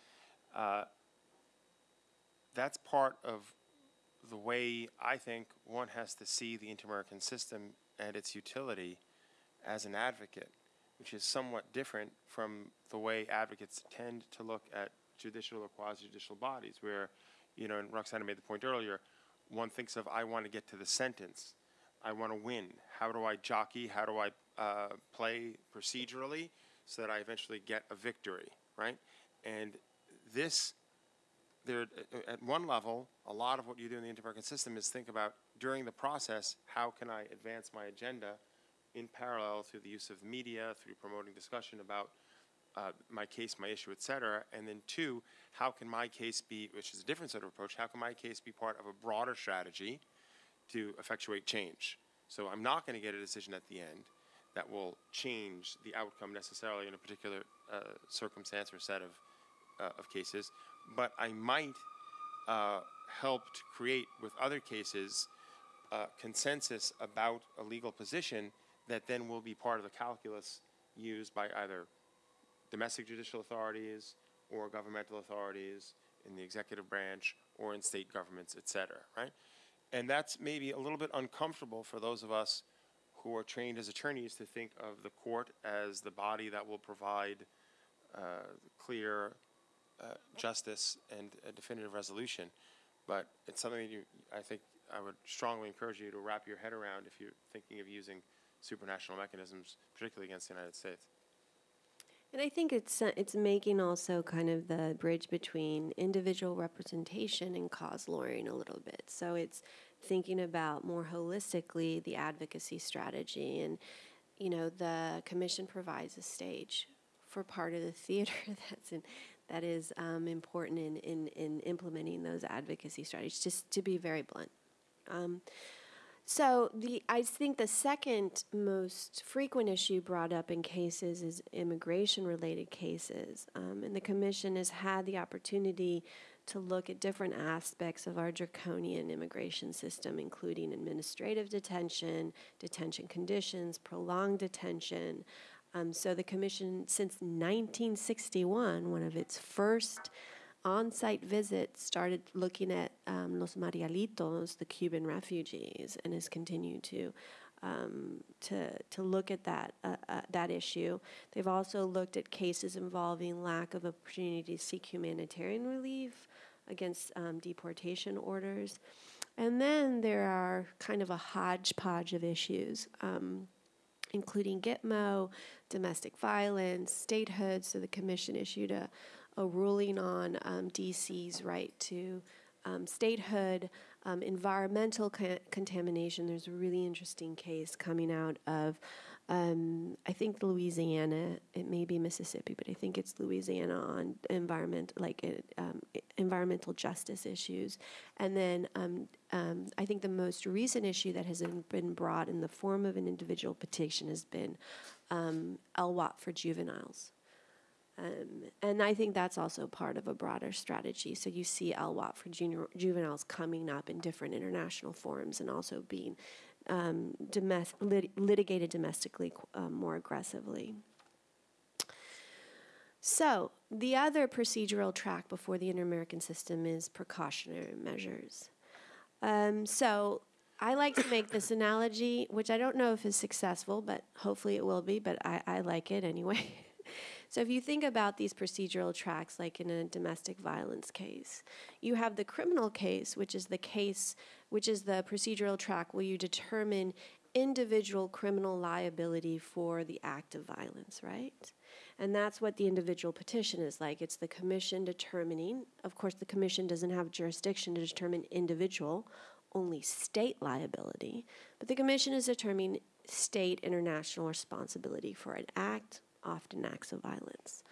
Speaker 2: Uh, that's part of the way I think one has to see the inter-American system and its utility as an advocate, which is somewhat different from the way advocates tend to look at judicial or quasi-judicial bodies, where, you know, and Roxana made the point earlier, one thinks of, I want to get to the sentence. I want to win. How do I jockey? How do I uh, play procedurally so that I eventually get a victory, right? And this, there, at one level, a lot of what you do in the inter-American system is think about during the process, how can I advance my agenda in parallel through the use of media, through promoting discussion about uh, my case, my issue, et cetera. And then two, how can my case be, which is a different sort of approach, how can my case be part of a broader strategy to effectuate change? So I'm not going to get a decision at the end that will change the outcome necessarily in a particular uh, circumstance or set of, uh, of cases, but I might uh, help to create with other cases uh, consensus about a legal position that then will be part of the calculus used by either domestic judicial authorities or governmental authorities in the executive branch or in state governments, et cetera, right? And that's maybe a little bit uncomfortable for those of us who are trained as attorneys to think of the court as the body that will provide uh, clear uh, justice and a definitive resolution. But it's something that you, I think I would strongly encourage you to wrap your head around if you're thinking of using supranational mechanisms, particularly against the United States.
Speaker 3: And I think it's uh, it's making also kind of the bridge between individual representation and cause lawyering a little bit. So it's thinking about more holistically the advocacy strategy, and you know the commission provides a stage for part of the theater that's in, that is um, important in, in in implementing those advocacy strategies. Just to be very blunt. Um, so the I think the second most frequent issue brought up in cases is immigration-related cases, um, and the commission has had the opportunity to look at different aspects of our draconian immigration system, including administrative detention, detention conditions, prolonged detention. Um, so the commission, since 1961, one of its first on-site visit started looking at um, Los Marielitos, the Cuban refugees, and has continued to um, to to look at that uh, uh, that issue. They've also looked at cases involving lack of opportunity to seek humanitarian relief against um, deportation orders, and then there are kind of a hodgepodge of issues. Um, including Gitmo, domestic violence, statehood. So the commission issued a, a ruling on um, DC's right to um, statehood, um, environmental contamination. There's a really interesting case coming out of, um, I think Louisiana. It may be Mississippi, but I think it's Louisiana on environment, like um, environmental justice issues. And then I think the most recent issue that has been- brought in the form of an individual petition has been um, LWOP for juveniles. Um, and I think that's also part of a broader strategy. So you see LWOP for junior, juveniles coming up in different international forums and also being um, lit- litigated domestically um, more aggressively. So, the other procedural track before the Inter American system is precautionary measures. Um, so, I like to make this analogy, which I don't know if is successful, but hopefully it will be, but I, I like it anyway. so, if you think about these procedural tracks, like in a domestic violence case, you have the criminal case, which is the case, which is the procedural track where you determine individual criminal liability for the act of violence, right? And that's what the individual petition is like. It's the commission determining, of course, the commission doesn't have jurisdiction to determine individual, only state liability, but the commission is determining state international responsibility for an act, often acts of violence.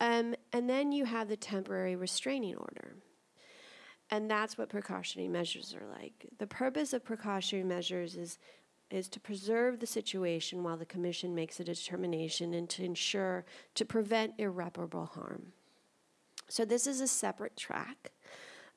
Speaker 3: Um, and then you have the temporary restraining order. And that's what precautionary measures are like. The purpose of precautionary measures is is to preserve the situation while the commission makes a determination and to ensure to prevent irreparable harm. So this is a separate track.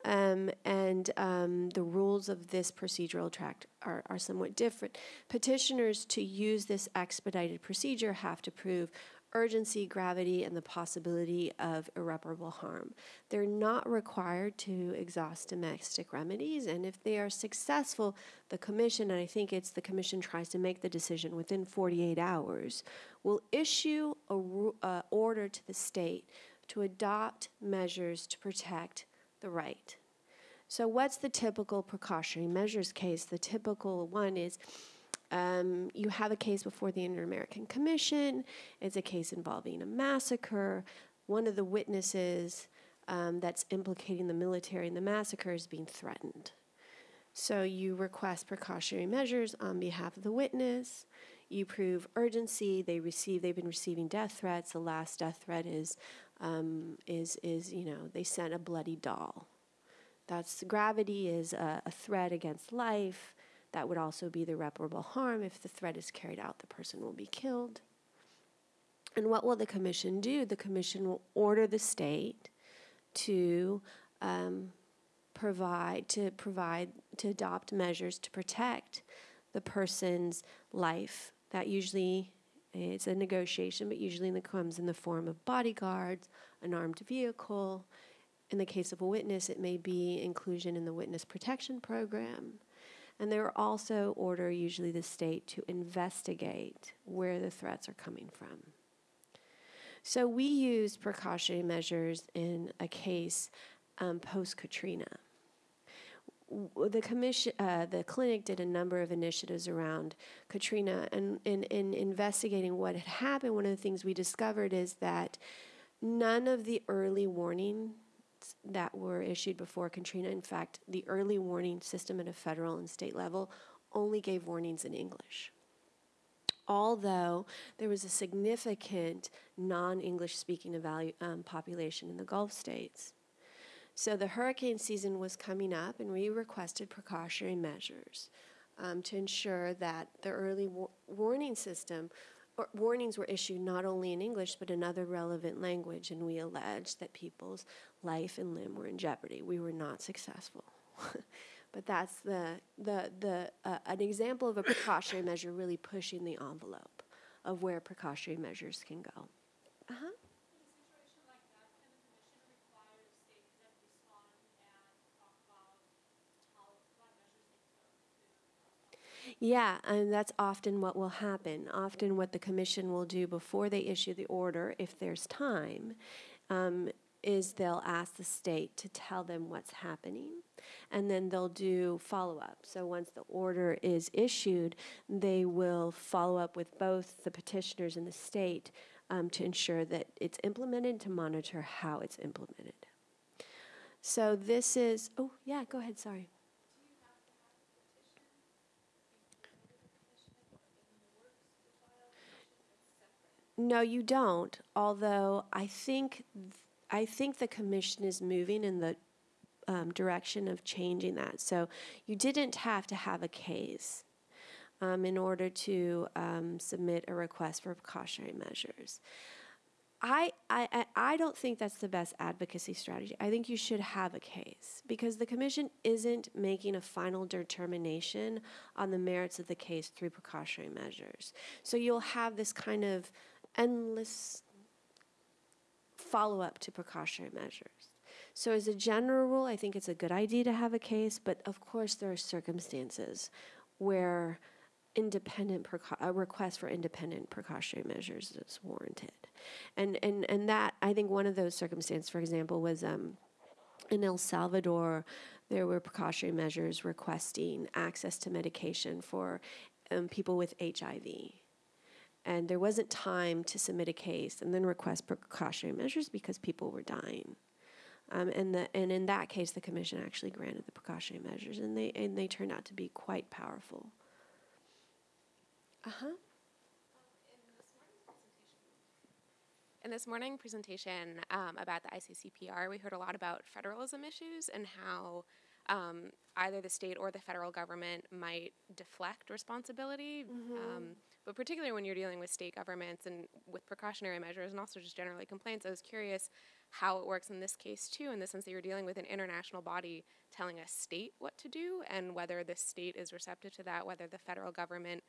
Speaker 3: Um, and um, the rules of this procedural tract are, are somewhat different. Petitioners to use this expedited procedure have to prove urgency, gravity, and the possibility of irreparable harm. They're not required to exhaust domestic remedies, and if they are successful, the commission, and I think it's the commission tries to make the decision within 48 hours, will issue a uh, order to the state to adopt measures to protect the right. So, what's the typical precautionary measures case? The typical one is um, you have a case before the Inter American Commission. It's a case involving a massacre. One of the witnesses um, that's implicating the military in the massacre is being threatened. So you request precautionary measures on behalf of the witness. You prove urgency. They receive. They've been receiving death threats. The last death threat is, um, is is you know they sent a bloody doll. That's gravity is a, a threat against life. That would also be the irreparable harm. If the threat is carried out, the person will be killed. And what will the commission do? The commission will order the state to um, provide to provide to adopt measures to protect the person's life. That usually is a negotiation, but usually it comes in the form of bodyguards, an armed vehicle. In the case of a witness, it may be inclusion in the witness protection program. And they will also order usually the state to investigate where the threats are coming from. So we used precautionary measures in a case um, post Katrina. The commission, uh, the clinic did a number of initiatives around Katrina, and in, in investigating what had happened, one of the things we discovered is that none of the early warning that were issued before Katrina. In fact, the early warning system at a federal and state level only gave warnings in English. Although there was a significant non English speaking um, population in the Gulf states. So the hurricane season was coming up, and we requested precautionary measures um, to ensure that the early wa- warning system warnings were issued not only in English but in other relevant language, and we alleged that people's life and limb were in jeopardy. We were not successful. but that's the, the, the, uh, an example of a precautionary measure really pushing the envelope of where precautionary measures can go. Uh-huh.
Speaker 5: In a situation like that, can the commission require states that respond and talk about how, what measures they took to
Speaker 3: Yeah, and that's often what will happen. Often, what the commission will do before they issue the order, if there's time, um, is they'll ask the state to tell them what's happening, and then they'll do follow up. So, once the order is issued, they will follow up with both the petitioners and the state um, to ensure that it's implemented, to monitor how it's implemented. So, this is, oh, yeah, go ahead, sorry. No, you don't. Although I think th- I think the commission is moving in the um, direction of changing that. So you didn't have to have a case um, in order to um, submit a request for precautionary measures. I, I- I don't think that's the best advocacy strategy. I think you should have a case because the commission isn't making a final determination on the merits of the case through precautionary measures. So you'll have this kind of endless follow up to precautionary measures. So, as a general rule, I think it's a good idea to have a case, but of course, there are circumstances where independent a request for independent precautionary measures is warranted. And, and, and that, I think one of those circumstances, for example, was um, in El Salvador, there were precautionary measures requesting access to medication for um, people with HIV and there wasn't time to submit a case and then request precautionary measures because people were dying. Um, and the and in that case, the commission actually granted the precautionary measures, and they and they turned out to be quite powerful. Uh huh.
Speaker 6: In this morning presentation um, about the ICCPR, we heard a lot about federalism issues and how um, either the state or the federal government might deflect responsibility. Um, but particularly when you're dealing with state governments and with precautionary measures and also just generally complaints, I was curious how it works in this case too, in the sense that you're dealing with an international body telling a state what to do and whether the state is receptive to that, whether the federal government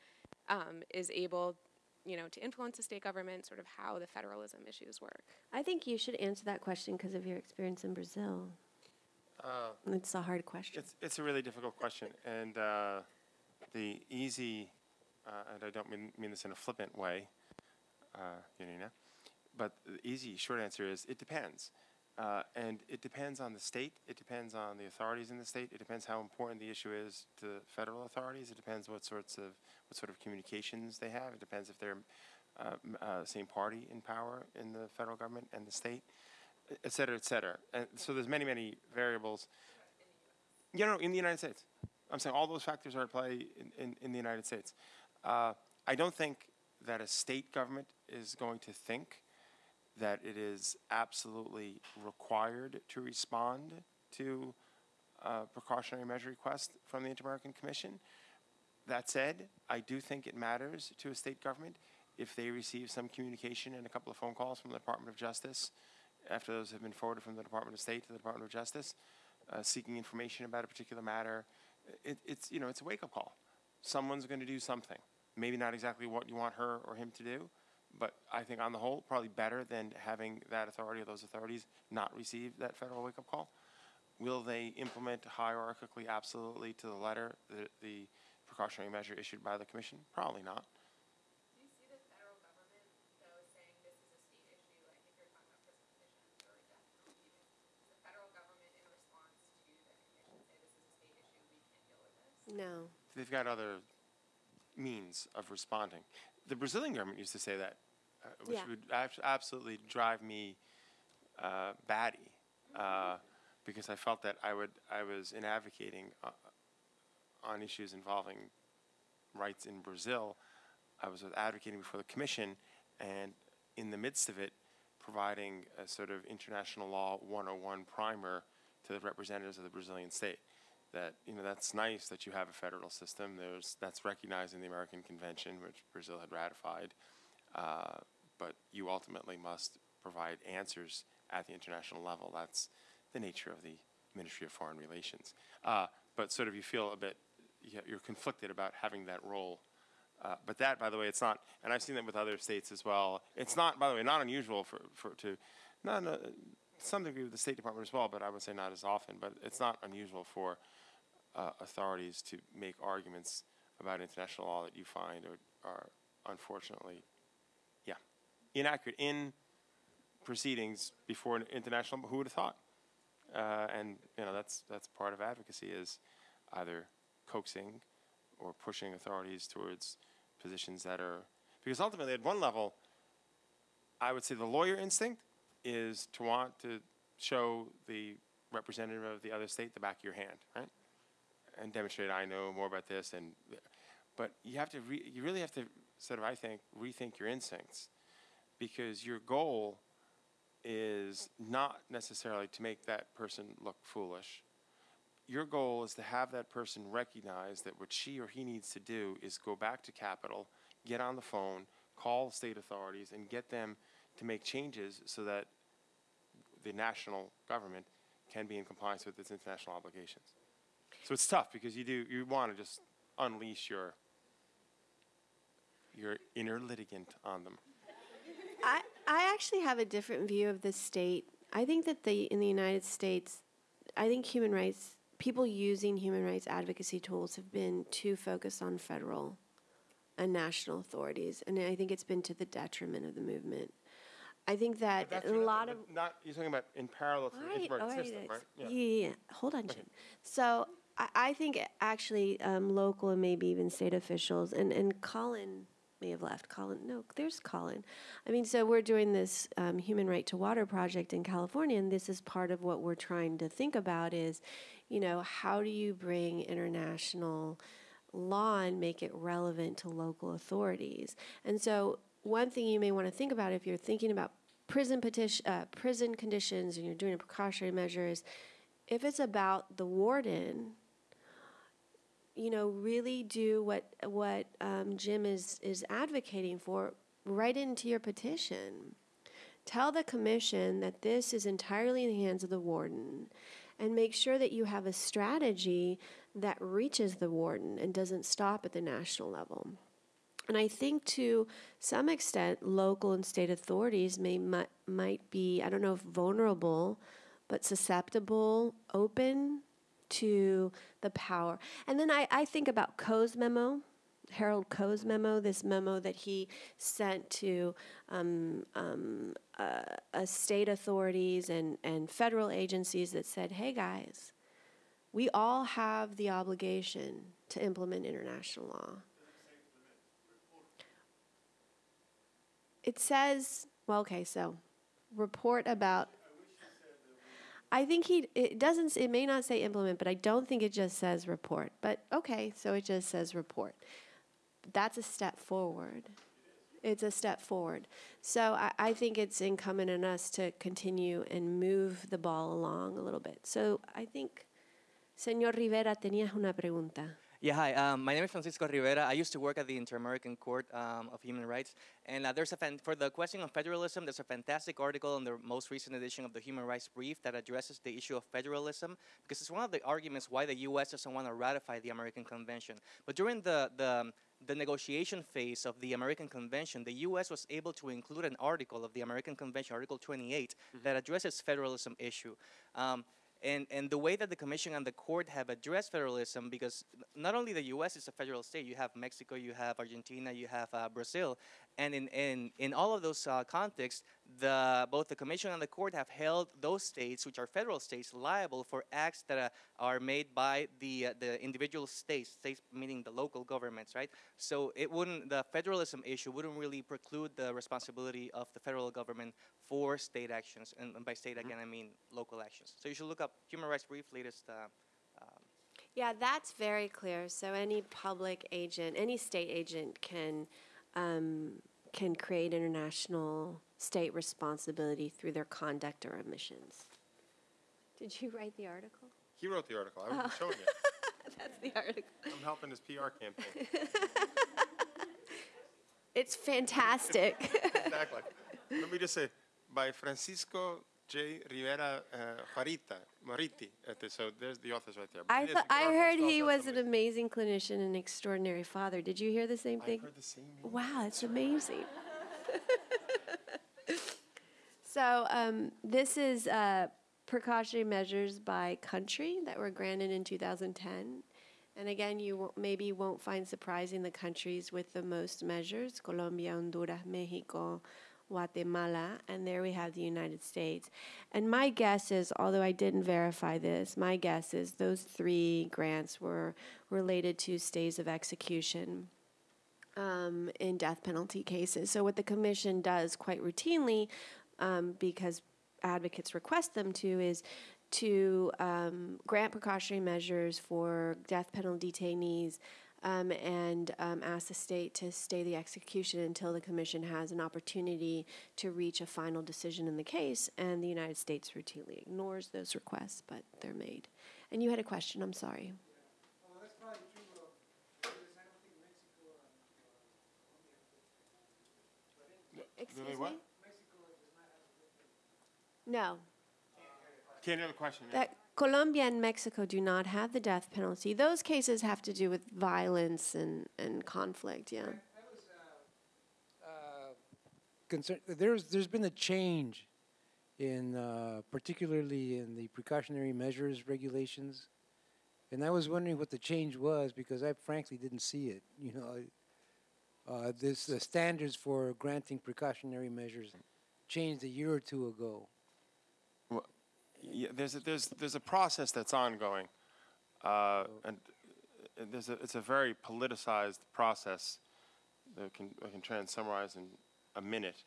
Speaker 6: um, is able you know, to influence the state government, sort of how the federalism issues work.
Speaker 3: I think you should answer that question because of your experience in Brazil.
Speaker 2: Uh,
Speaker 3: It's a hard question.
Speaker 2: It's, it's a really difficult question, and uh, the easy, uh, and I don't mean, mean this in a flippant way, uh, Yanina, but the easy short answer is it depends. Uh, and it depends on the state, it depends on the authorities in the state, it depends how important the issue is to federal authorities, it depends what sorts of, what sort of communications they have, it depends if they're uh, uh, same party in power in the federal government and the state, et cetera, et cetera. And so there's many, many variables. You know, in the United States. I'm saying all those factors are at play in, in, in the United States. Uh, I don't think that a state government is going to think that it is absolutely required to respond to a precautionary measure request from the Inter-American Commission. That said, I do think it matters to a state government if they receive some communication and a couple of phone calls from the Department of Justice after those have been forwarded from the Department of State to the Department of Justice, uh, seeking information about a particular matter. It, it's you know it's a wake-up call. Someone's going to do something. Maybe not exactly what you want her or him to do, but I think on the whole, probably better than having that authority or those authorities not receive that federal wake-up call. Will they implement hierarchically, absolutely to the letter, the, the precautionary measure issued by the commission? Probably not.
Speaker 6: Do you see the federal government, though, saying this is a state issue? I think you're talking about prison petitions or death penalty. Does the federal government, in response to the commission, say this is a state issue, we can't deal with this?
Speaker 3: No.
Speaker 2: They've got other means of responding. The Brazilian government used to say that, uh, which
Speaker 3: Yeah.
Speaker 2: would abs- absolutely drive me uh, batty, uh, because I felt that I would I was in advocating uh, on issues involving rights in Brazil. I was advocating before the commission, and in the midst of it, providing a sort of international law 101 primer to the representatives of the Brazilian state. That you know that's nice that you have a federal system. There's that's recognized in the American Convention, which Brazil had ratified, uh, but you ultimately must provide answers at the international level. That's the nature of the Ministry of Foreign Relations. Uh, but sort of you feel a bit you- you're conflicted about having that role. Uh, but that, by the way, it's not, and I've seen that with other states as well. It's not, by the way, not unusual for, for to, not uh, some degree with the State Department as well, but I would say not as often. But it's not unusual for uh, authorities to make arguments about international law that you find are, are unfortunately, yeah, inaccurate in proceedings before an international. Who would have thought? Uh, and you know that's that's part of advocacy is either coaxing or pushing authorities towards positions that are because ultimately at one level i would say the lawyer instinct is to want to show the representative of the other state the back of your hand right and demonstrate i know more about this and but you have to re- you really have to sort of i think rethink your instincts because your goal is not necessarily to make that person look foolish your goal is to have that person recognize that what she or he needs to do is go back to Capitol, get on the phone, call state authorities, and get them to make changes so that the national government can be in compliance with its international obligations. So it's tough because you do you want to just unleash your your inner litigant on them.
Speaker 3: I, I actually have a different view of the state. I think that the in the United States, I think human rights people using human rights advocacy tools have been too focused on federal and national authorities, and I think it's been to the detriment of the movement. I think that
Speaker 2: That's
Speaker 3: a lot of
Speaker 2: not you're talking about in parallel to the
Speaker 3: Right, all right,
Speaker 2: system, right?
Speaker 3: Yeah, yeah. Hold on, Jim. So I, think actually um, local and maybe even state officials, and, and Colin may have left. Colin, no, there's Colin. I mean, so we're doing this um, Human Right to Water project in California, and this is part of what we're trying to think about is, you know, how do you bring international law and make it relevant to local authorities? And so one thing you may want to think about if you're thinking about prison petition, uh, prison conditions, and you're doing a precautionary measure is, if it's about the warden, you know, really do what what um, Jim is is advocating for. Write into your petition. Tell the commission that this is entirely in the hands of the warden, and make sure that you have a strategy that reaches the warden and doesn't stop at the national level. And I think to some extent, local and state authorities may mi- might be I don't know if vulnerable, but susceptible, open to the power. And then I, I think about Koh's memo, Harold Koh's memo, this memo that he sent to um, um, uh, uh, state authorities and, and federal agencies that said, hey guys, we all have the obligation to implement international law. It says, well, okay, so report about. I think he, it doesn't, it may not say implement, but I don't think it just says report. But okay, so it just says report. That's a step forward. It's a step forward. So I, I think it's incumbent on us to continue and move the ball along a little bit. So I think, Señor Rivera, tenías una pregunta.
Speaker 7: Yeah, hi. Um, my name is Francisco Rivera. I used to work at the Inter-American Court um, of Human Rights, and uh, there's a fan- for the question of federalism. There's a fantastic article in the most recent edition of the Human Rights Brief that addresses the issue of federalism because it's one of the arguments why the U.S. doesn't want to ratify the American Convention. But during the the the negotiation phase of the American Convention, the U.S. was able to include an article of the American Convention, Article 28, that addresses federalism issue. Um, and, and the way that the commission and the court have addressed federalism, because not only the U.S. is a federal state, you have Mexico, you have Argentina, you have uh, Brazil, and in, in, in all of those uh, contexts, the, both the commission and the court have held those states, which are federal states, liable for acts that uh, are made by the, uh, the individual states, states meaning the local governments, right? So it wouldn't, the federalism issue wouldn't really preclude the responsibility of the federal government for state actions, and, and by state again I mean local actions. So you should look up Human Rights Brief latest. Uh, um,
Speaker 3: Yeah, that's very clear. So any public agent, any state agent can um, can create international state responsibility through their conduct or omissions. Did you write the article?
Speaker 2: He wrote the article. I was showing you.
Speaker 3: That's the article.
Speaker 2: I'm helping his PR campaign.
Speaker 3: It's fantastic.
Speaker 2: exactly. Let me just say, by Francisco J. Rivera uh, Juarita, the- So there's the authors right there.
Speaker 3: I
Speaker 2: it is
Speaker 3: thought,
Speaker 2: a good
Speaker 3: I heard he was an amazing clinician and extraordinary father. Did you hear the same thing?
Speaker 2: heard the same.
Speaker 3: Wow, it's amazing. so um, this is uh, precautionary measures by country that were granted in 2010. And again, you wo- maybe won't find surprising the countries with the most measures: Colombia, Honduras, Mexico, Guatemala, and there we have the United States. And my guess is, although I didn't verify this, my guess is those three grants were related to stays of execution um, in death penalty cases. So, what the commission does quite routinely, um, because advocates request them to, is to um, grant precautionary measures for death penalty detainees um, and um, ask the state to stay the execution until the commission has an opportunity to reach a final decision in the case. And the United States routinely ignores those requests, but they're made. And you had a question, I'm sorry.
Speaker 4: Well, that's probably true of, because I don't think Mexico and, Colombia, but
Speaker 3: Excuse
Speaker 2: what?
Speaker 3: me? No,
Speaker 2: Can't hear the question.
Speaker 3: that Colombia and Mexico do not have the death penalty. Those cases have to do with violence and, and conflict, yeah.
Speaker 8: concern, there's, there's been a change in, uh, particularly in the precautionary measures regulations. And I was wondering what the change was because I frankly didn't see it, you know. Uh, this, the standards for granting precautionary measures changed a year or two ago.
Speaker 2: Well, yeah, there's a, there's there's a process that's ongoing, uh, and uh, there's a, it's a very politicized process. That can I can try and summarize in a minute.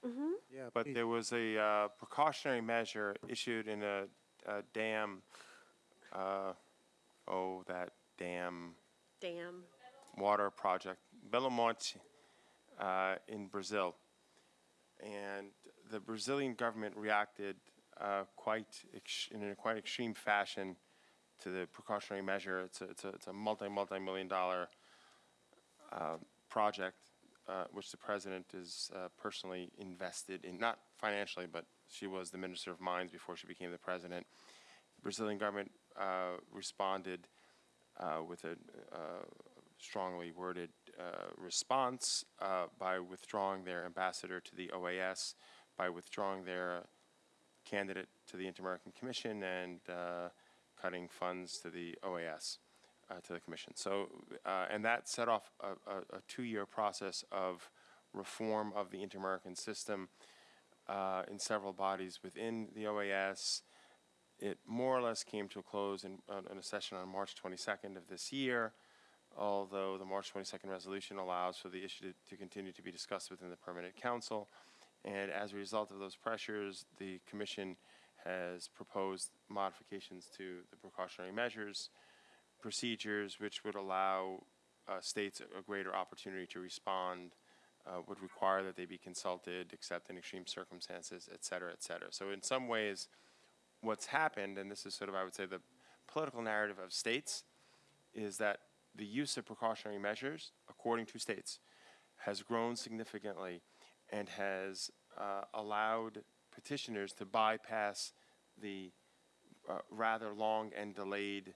Speaker 8: Yeah,
Speaker 2: But
Speaker 8: please.
Speaker 2: there was a uh, precautionary measure issued in a, a dam. Uh, oh, that dam
Speaker 3: Damn.
Speaker 2: water project, Belo Monte, uh, in Brazil. And the Brazilian government reacted uh, quite in a quite extreme fashion to the precautionary measure. It's a, it's a, it's a multi multi million dollar uh, project, uh, which the president is uh, personally invested in, not financially, but she was the minister of mines before she became the president. The Brazilian government uh, responded with a strongly worded response by withdrawing their ambassador to the OAS, by withdrawing their candidate to the Inter-American Commission, and uh, cutting funds to the OAS, uh, to the Commission. So, uh, and that set off a, a, a two-year process of reform of the Inter-American system in several bodies within the OAS. It more or less came to a close in, uh, in a session on March 22nd of this year, although the March 22nd resolution allows for the issue to, to continue to be discussed within the Permanent Council. And as a result of those pressures, the Commission has proposed modifications to the precautionary measures procedures, which would allow uh, states a, greater opportunity to respond, uh, would require that they be consulted, except in extreme circumstances, et cetera, et cetera. So in some ways, what's happened, and this is sort of, I would say, the political narrative of states, is that the use of precautionary measures, according to states, has grown significantly and has uh, allowed petitioners to bypass the uh, rather long and delayed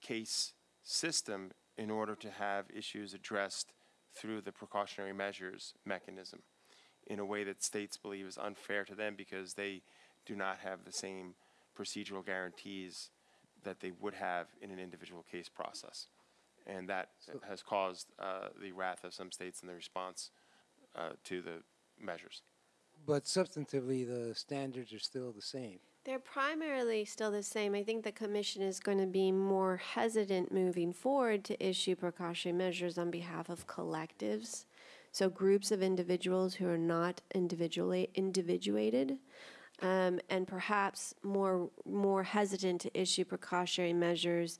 Speaker 2: case system in order to have issues addressed through the precautionary measures mechanism in a way that states believe is unfair to them because they do not have the same procedural guarantees that they would have in an individual case process. And that has caused uh, the wrath of some states in the response uh, to the measures.
Speaker 8: But substantively, the standards are still the same.
Speaker 3: They're primarily still the same. I think the commission is going to be more hesitant moving forward to issue precautionary measures on behalf of collectives. So groups of individuals who are not individually individuated, um, and perhaps more more hesitant to issue precautionary measures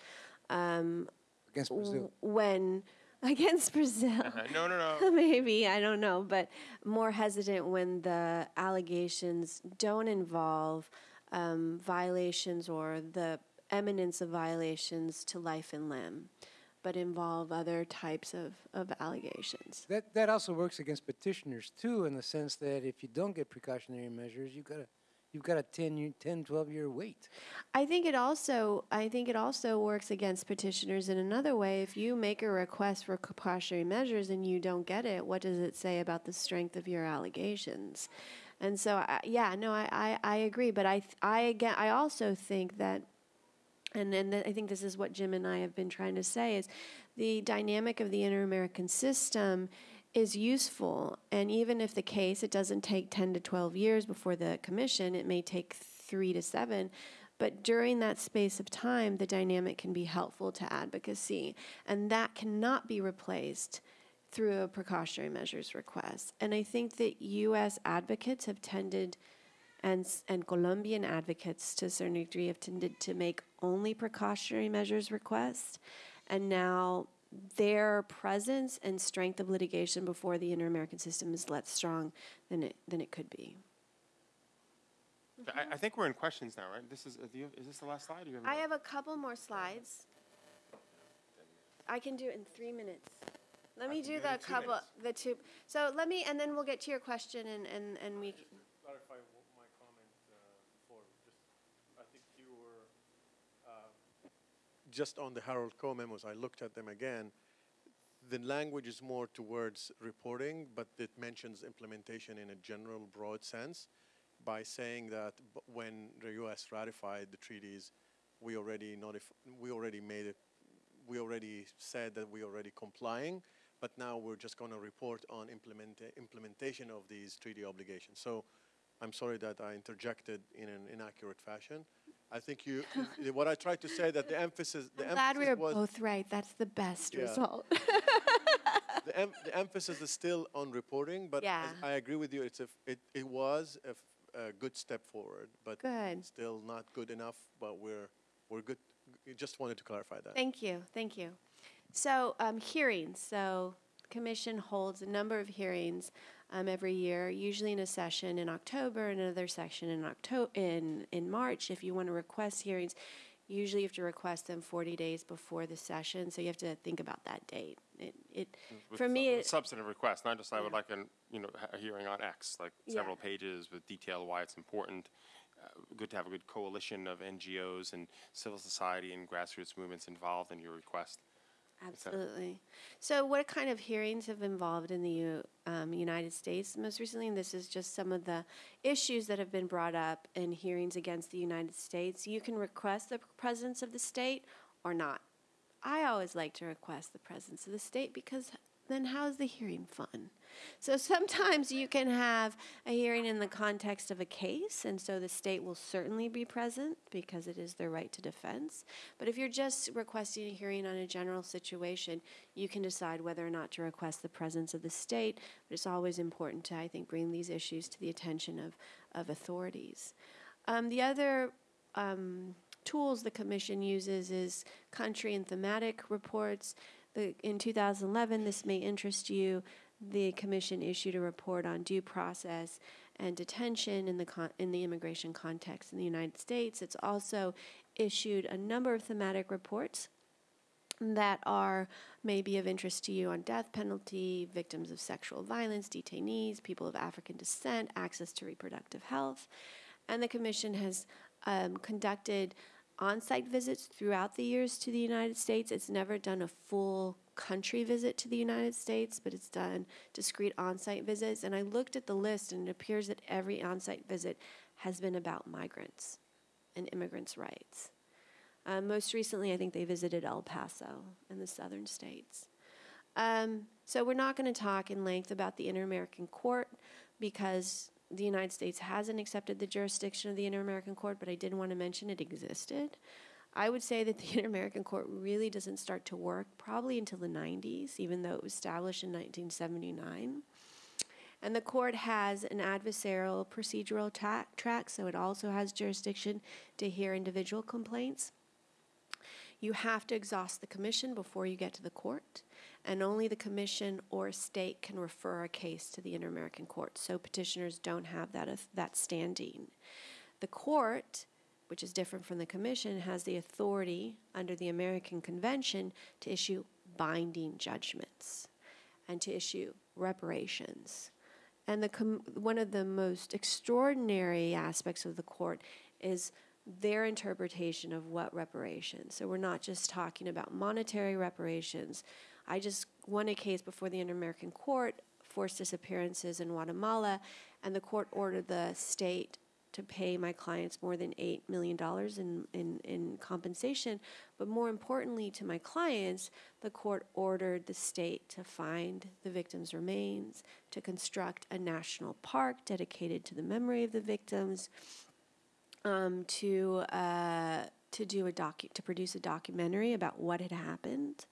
Speaker 8: Against Brazil.
Speaker 3: when against Brazil.
Speaker 2: Uh, no, no, no.
Speaker 3: Maybe, I don't know, but more hesitant when the allegations don't involve um, violations or the eminence of violations to life and limb, but involve other types of, of allegations.
Speaker 8: That, that also works against petitioners too, in the sense that if you don't get precautionary measures, you've got a, you've got a 10, year, 10, 12 year wait.
Speaker 3: I think it also I think it also works against petitioners in another way. If you make a request for precautionary measures and you don't get it, what does it say about the strength of your allegations? And so, I, yeah, no, I, I, I agree, but I I again I also think that and then I think this is what Jim and I have been trying to say is the dynamic of the inter-American system is useful. And even if the case, it doesn't take 10 to 12 years before the commission, it may take three to seven. But during that space of time, the dynamic can be helpful to advocacy. And that cannot be replaced through a precautionary measures request. And I think that U.S. advocates have tended and and Colombian advocates to a certain degree have tended to make only precautionary measures requests, and now their presence and strength of litigation before the inter-American system is less strong than it than it could be.
Speaker 2: I, I think we're in questions now, right? This is, uh, do you, is this the last slide? or you
Speaker 3: I have a couple more slides. I can do it in three minutes. Let me do
Speaker 2: do
Speaker 3: the couple,
Speaker 2: minutes.
Speaker 3: the two. So let me, and then we'll get to your question, and and and we. c-
Speaker 2: clarify my comment
Speaker 9: just on the Harold Koh memos, I looked at them again. The language is more towards reporting, but it mentions implementation in a general, broad sense by saying that when the U.S. ratified the treaties, we already notif- we already made it, we already said that we are already complying, but now we're just going to report on implementa- implementation of these treaty obligations. So I'm sorry that I interjected in an inaccurate fashion. I think you, what I tried to say that the emphasis, the
Speaker 3: I'm glad we were both right. That's the best
Speaker 9: Yeah.
Speaker 3: result.
Speaker 9: the, em- the emphasis is still on reporting, but
Speaker 3: Yeah.
Speaker 9: I agree with you. It's a it, it was a, good step forward, but
Speaker 3: Good.
Speaker 9: still not good enough. But we're we're good. Just wanted to clarify that.
Speaker 3: Thank you, thank you. So, um, hearings, so commission holds a number of hearings, um, every year, usually in a session in October, and another session in Octo- in, in March. If you want to request hearings, usually you have to request them forty days before the session, so you have to think about that date. It, it,
Speaker 2: With
Speaker 3: for me,
Speaker 2: with
Speaker 3: it,
Speaker 2: substantive requests, not just I would like an, you know, a hearing on X, like
Speaker 3: Yeah.
Speaker 2: several pages with detail why it's important. Uh, Good to have a good coalition of NGOs and civil society and grassroots movements involved in your request.
Speaker 3: Absolutely. So, what kind of hearings have involved in the U, um, United States most recently? And this is just some of the issues that have been brought up in hearings against the United States. You can request the presence of the state or not. I always like to request the presence of the state because then how's the hearing fun? So sometimes you can have a hearing in the context of a case, and so the state will certainly be present because it is their right to defense. But if you're just requesting a hearing on a general situation, you can decide whether or not to request the presence of the state. But it's always important to, I think, bring these issues to the attention of, of authorities. Um, the other um, tools the commission uses is country and thematic reports. The, in 2011, this may interest you. The commission issued a report on due process and detention in the con- in the immigration context in the United States. It's also issued a number of thematic reports that are maybe of interest to you on death penalty, victims of sexual violence, detainees, people of African descent, access to reproductive health. And the Commission has um, conducted on site visits throughout the years to the United States. It's never done a full country visit to the United States, but it's done discrete on site visits. And I looked at the list, and it appears that every on site visit has been about migrants and immigrants' rights. Um, most recently, I think they visited El Paso in the southern states. Um, so we're not going to talk in length about the Inter American Court because the United States hasn't accepted the jurisdiction of the Inter American Court, but I did want to mention it existed. I would say that the Inter American Court really doesn't start to work probably until the 90s, even though it was established in 1979. And the court has an adversarial procedural ta- track, so it also has jurisdiction to hear individual complaints. You have to exhaust the commission before you get to the court, and only the commission or state can refer a case to the Inter American Court. So petitioners don't have that, auth- that standing. The court, which is different from the commission, has the authority under the American Convention to issue binding judgments and to issue reparations. And the one of the most extraordinary aspects of the court is their interpretation of what reparations. So we're not just talking about monetary reparations. I just won a case before the Inter American Court, forced disappearances in Guatemala, and the court ordered the state to pay my clients more than $8 million in, in, in compensation. But more importantly to my clients, the court ordered the state to find the victims' remains, to construct a national park dedicated to the memory of the victims, um, to, uh, to, do a docu- to produce a documentary about what had happened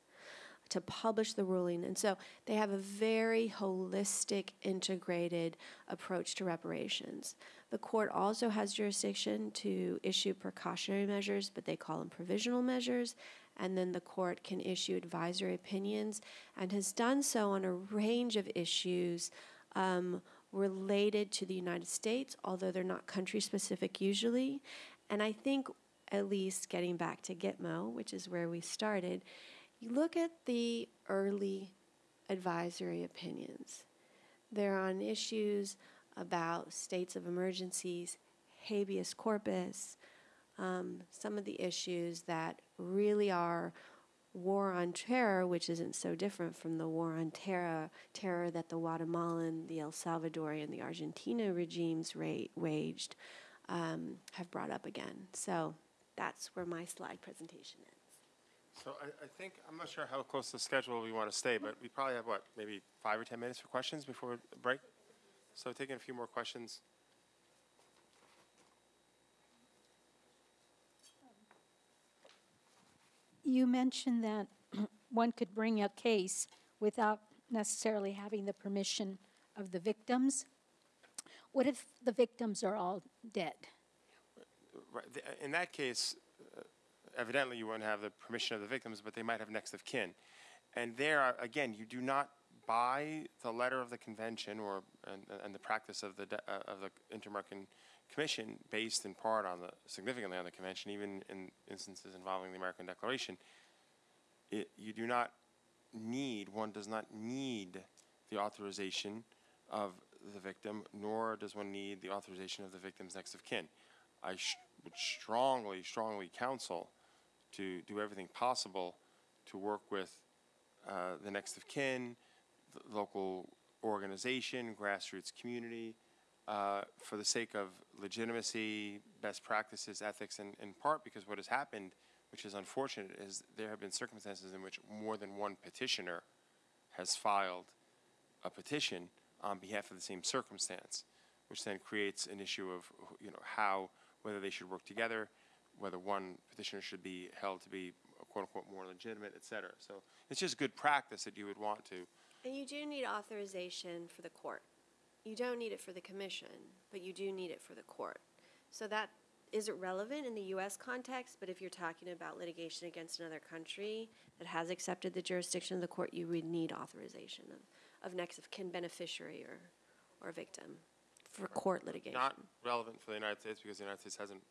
Speaker 3: to publish the ruling. And so they have a very holistic, integrated approach to reparations. The court also has jurisdiction to issue precautionary measures, but they call them provisional measures. And then the court can issue advisory opinions and has done so on a range of issues um, related to the United States, although they're not country specific usually. And I think, at least getting back to Gitmo, which is where we started, you look at the early advisory opinions. They're on issues about states of emergencies, habeas corpus, um, some of the issues that really are war on terror, which isn't so different from the war on terror, terror that the Guatemalan, the El Salvadorian, and the Argentina regimes waged, um, have brought up again. So that's where my slide presentation ends.
Speaker 2: So I, I think, I'm not sure how close to the schedule we want to stay, but we probably have, what, maybe five or 10 minutes for questions before break? So taking a few more questions.
Speaker 10: You mentioned that one could bring a case without necessarily having the permission of the victims. What if the victims are all dead?
Speaker 2: In that case, evidently you wouldn't have the permission of the victims, but they might have next of kin. And there, uh, again, you do not buy the letter of the convention or, and, and the practice of the, uh, of the Inter-American Commission based in part on the, significantly on the convention, even in instances involving the American Declaration. It, you do not need, one does not need the authorization of the victim, nor does one need the authorization of the victim's next of kin. I would strongly, strongly counsel to do everything possible to work with uh, the next of kin, the local organization, grassroots community, uh, for the sake of legitimacy, best practices, ethics, and in part because what has happened, which is unfortunate, is there have been circumstances in which more than one petitioner has filed a petition on behalf of the same circumstance, which then creates an issue of, you know, how, whether they should work together, whether one petitioner should be held to be quote unquote more legitimate, et cetera. So it's just good practice that you would want to.
Speaker 3: And you do need authorization for the court. You don't need it for the commission, but you do need it for the court. So that isn't relevant in the US context, but if you're talking about litigation against another country that has accepted the jurisdiction of the court, you would need authorization of, of next of kin beneficiary or, or victim for court litigation.
Speaker 2: Not relevant for the United States because the United States hasn't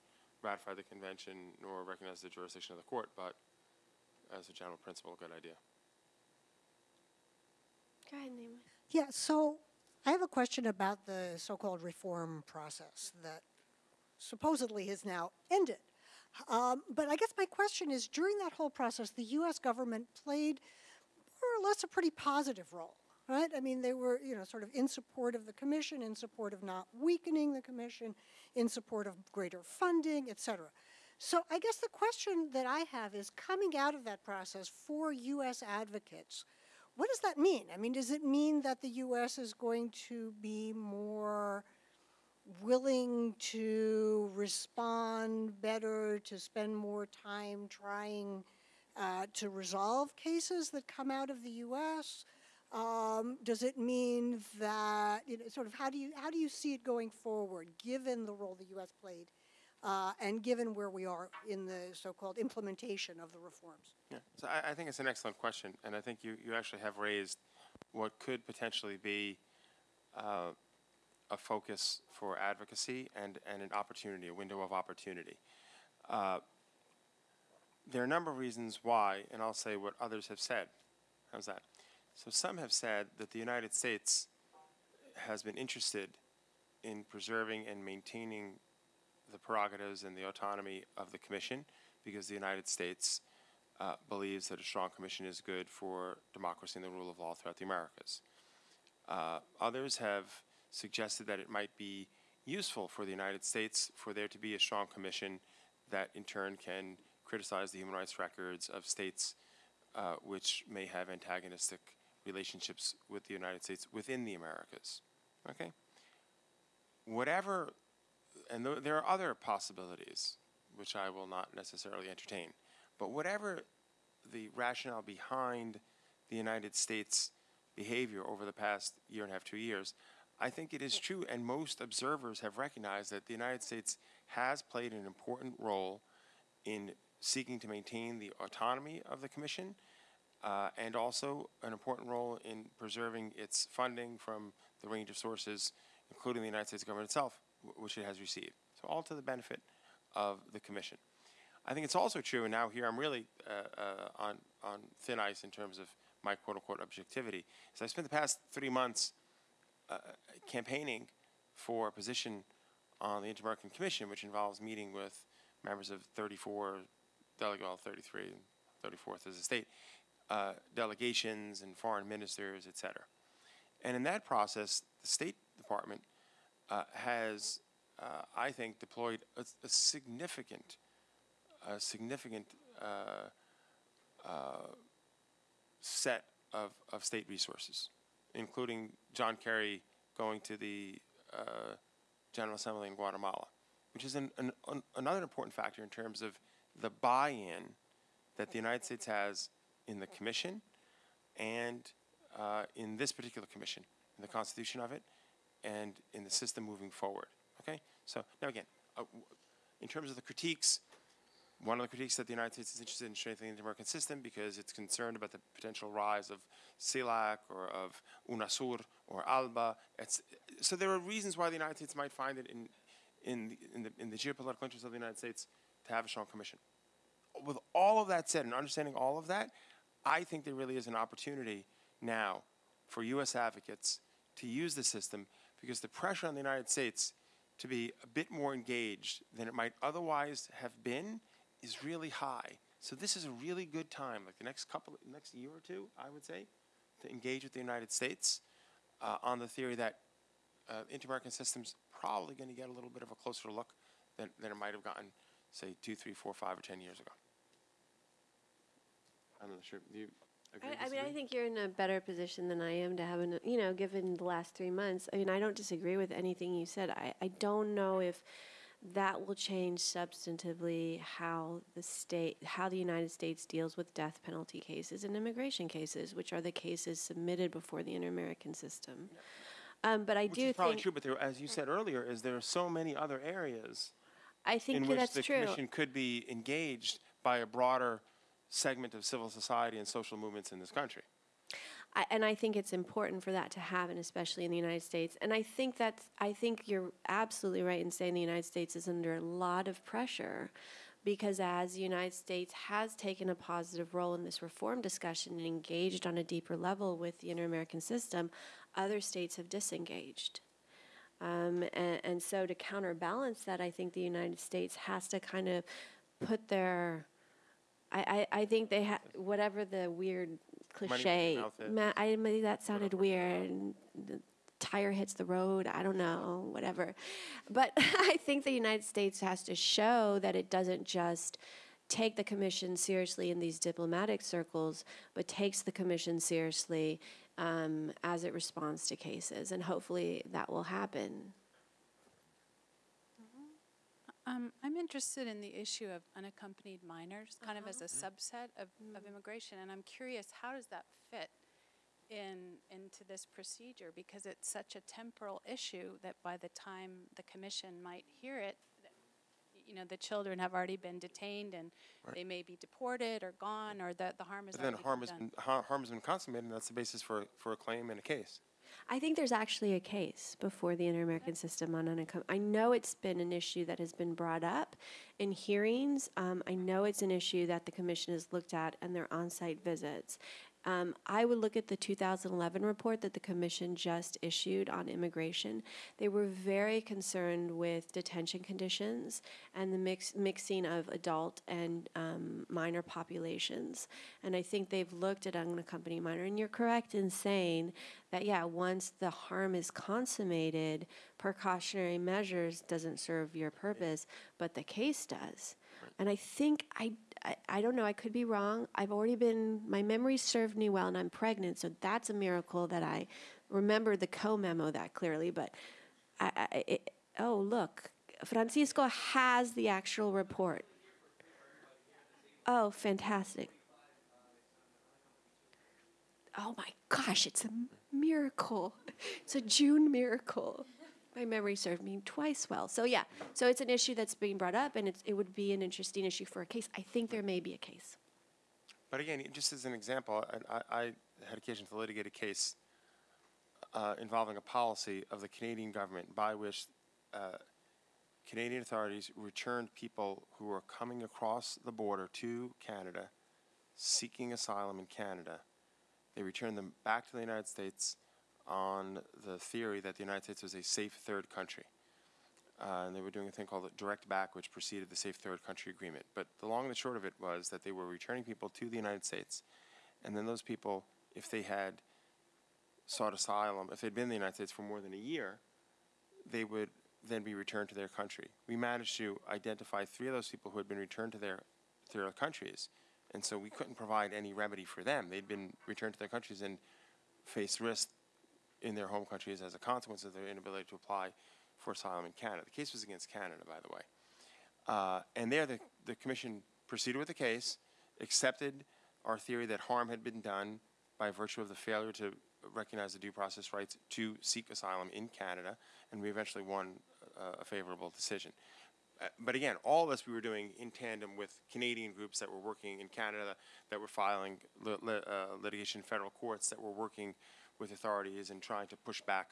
Speaker 2: ratified the convention nor recognize the jurisdiction of the court, but as a general principle, a good idea.
Speaker 3: Go ahead, Naomi.
Speaker 11: Yeah, so I have a question about the so-called reform process that supposedly has now ended. Um, but I guess my question is, during that whole process, the U.S. government played more or less a pretty positive role, right? I mean, they were, you know, sort of in support of the commission, in support of not weakening the commission, in support of greater funding, et cetera. So I guess the question that I have is, coming out of that process for U.S. advocates, what does that mean? I mean, does it mean that the U.S. is going to be more willing to respond better, to spend more time trying uh, to resolve cases that come out of the U.S.? Um, does it mean that you know, sort of how do you how do you see it going forward, given the role the U.S. played, uh, and given where we are in the so-called implementation of the reforms?
Speaker 2: Yeah, so I, I think it's an excellent question, and I think you, you actually have raised what could potentially be uh, a focus for advocacy and, and an opportunity, a window of opportunity. Uh, there are a number of reasons why, and I'll say what others have said. How's that? So some have said that the United States has been interested in preserving and maintaining the prerogatives and the autonomy of the Commission because the United States uh, believes that a strong commission is good for democracy and the rule of law throughout the Americas. Uh, others have suggested that it might be useful for the United States for there to be a strong commission that in turn can criticize the human rights records of states uh, which may have antagonistic relationships with the United States within the Americas. Okay? Whatever, and th- there are other possibilities which I will not necessarily entertain. But whatever the rationale behind the United States behavior over the past year and a half, two years, I think it is true, and most observers have recognized that the United States has played an important role in seeking to maintain the autonomy of the Commission uh, and also an important role in preserving its funding from the range of sources, including the United States government itself, which it has received. So, all to the benefit of the Commission. I think it's also true, and now here I'm really uh, uh, on, on thin ice in terms of my quote unquote objectivity, is I spent the past three months uh, campaigning for a position on the Inter-American Commission, which involves meeting with members of 34 delegate, well, 33, 34th as a state, uh, delegations and foreign ministers, et cetera. And in that process, the State Department uh, has, uh, I think, deployed a, a significant, a significant uh, uh, set of, of state resources, including John Kerry going to the uh, General Assembly in Guatemala, which is an, an, an, another important factor in terms of the buy-in that the United States has in the commission and uh, in this particular commission, in the constitution of it, and in the system moving forward. Okay? So now again, uh, in terms of the critiques, one of the critiques that the United States is interested in strengthening the American system because it's concerned about the potential rise of CELAC or of UNASUR or ALBA. It's, so there are reasons why the United States might find it in, in, the, in, the, in the geopolitical interest of the United States to have a strong commission. With all of that said and understanding all of that, I think there really is an opportunity now for U.S. advocates to use the system because the pressure on the United States to be a bit more engaged than it might otherwise have been is really high. So this is a really good time, like the next couple, next year or two, I would say, to engage with the United States uh, on the theory that uh, inter-American systems probably going to get a little bit of a closer look than, than it might have gotten, say, two, three, four, five, or ten years ago. I'm not sure. Do you agree?
Speaker 3: I, I mean, I think you're in a better position than I am to have an, you know, given the last three months. I mean, I don't disagree with anything you said. I, I don't know if that will change substantively how the state, how the United States deals with death penalty cases and immigration cases, which are the cases submitted before the inter-American system. Um, but I
Speaker 2: Which
Speaker 3: do
Speaker 2: is probably
Speaker 3: think,
Speaker 2: true, but there, as you said earlier, is there are so many other areas
Speaker 3: I think in
Speaker 2: which
Speaker 3: that's
Speaker 2: the
Speaker 3: true.
Speaker 2: commission could be engaged by a broader segment of civil society and social movements in this country.
Speaker 3: I, and I think it's important for that to happen, especially in the United States. And I think that's, I think you're absolutely right in saying the United States is under a lot of pressure because as the United States has taken a positive role in this reform discussion and engaged on a deeper level with the inter-American system, other states have disengaged. Um, and, and so to counterbalance that, I think the United States has to kind of put their, I, I, I think they have, whatever the weird cliche, ma- I, maybe that sounded weird. The tire hits the road, I don't know, whatever. But I think the United States has to show that it doesn't just take the commission seriously in these diplomatic circles, but takes the commission seriously um, as it responds to cases. And hopefully that will happen.
Speaker 12: Um, I'm interested in the issue of unaccompanied minors, kind of mm-hmm. as a mm-hmm. subset of, of mm-hmm. immigration, and I'm curious, how does that fit in, into this procedure? Because it's such a temporal issue that by the time the commission might hear it, you know, the children have already been detained and they may be deported or gone, or the, the harm is
Speaker 2: But then harm has
Speaker 12: done.
Speaker 2: been, har- harm has been consummated, and that's the basis for, for a claim and a case.
Speaker 3: I think there's actually a case before the Inter-American System on unaccom- I know it's been an issue that has been brought up in hearings. Um, I know it's an issue that the commission has looked at in their on-site visits. Um, I would look at the 2011 report that the commission just issued on immigration. They were very concerned with detention conditions and the mix, mixing of adult and um, minor populations. And I think they've looked at unaccompanied minor. And you're correct in saying that, yeah, once the harm is consummated, precautionary measures doesn't serve your purpose, but the case does. And I think I, I, don't know, I could be wrong. I've already been, my memory served me well, and I'm pregnant, so that's a miracle that I remember the Koh memo that clearly. But I, I, it, oh, look, Francisco has the actual report. Oh, fantastic. Oh my gosh, it's a miracle. It's a June miracle. My memory served me twice well. So yeah, so it's an issue that's being brought up, and it would be an interesting issue for a case. I think there may be a case.
Speaker 2: But again, just as an example, I, I, I had occasion to litigate a case uh, involving a policy of the Canadian government by which uh, Canadian authorities returned people who were coming across the border to Canada seeking asylum in Canada. They returned them back to the United States on the theory that the United States was a safe third country. uh, and they were doing a thing called direct back, which preceded the Safe Third Country Agreement. But the long and the short of it was that they were returning people to the United States, and then those people, if they had sought asylum, if they'd been in the United States for more than a year, they would then be returned to their country. We managed to identify three of those people who had been returned to their, to their countries, and so we couldn't provide any remedy for them. They'd been returned to their countries and faced risk in their home countries as a consequence of their inability to apply for asylum in Canada. The case was against Canada, by the way. Uh, and there, the, the commission proceeded with the case, accepted our theory that harm had been done by virtue of the failure to recognize the due process rights to seek asylum in Canada, and we eventually won uh, a favorable decision. Uh, but again, all of this we were doing in tandem with Canadian groups that were working in Canada, that were filing li- li- uh, litigation in federal courts, that were working with authorities and trying to push back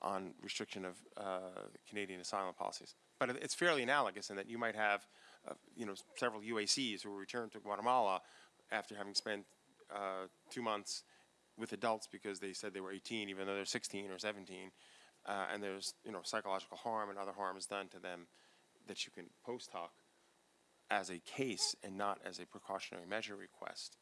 Speaker 2: on restriction of uh, Canadian asylum policies. But it's fairly analogous in that you might have, uh, you know, several UACs who return to Guatemala after having spent uh, two months with adults because they said they were 18, even though they're 16 or 17, uh, and there's you know psychological harm and other harms done to them that you can post hoc as a case and not as a precautionary measure request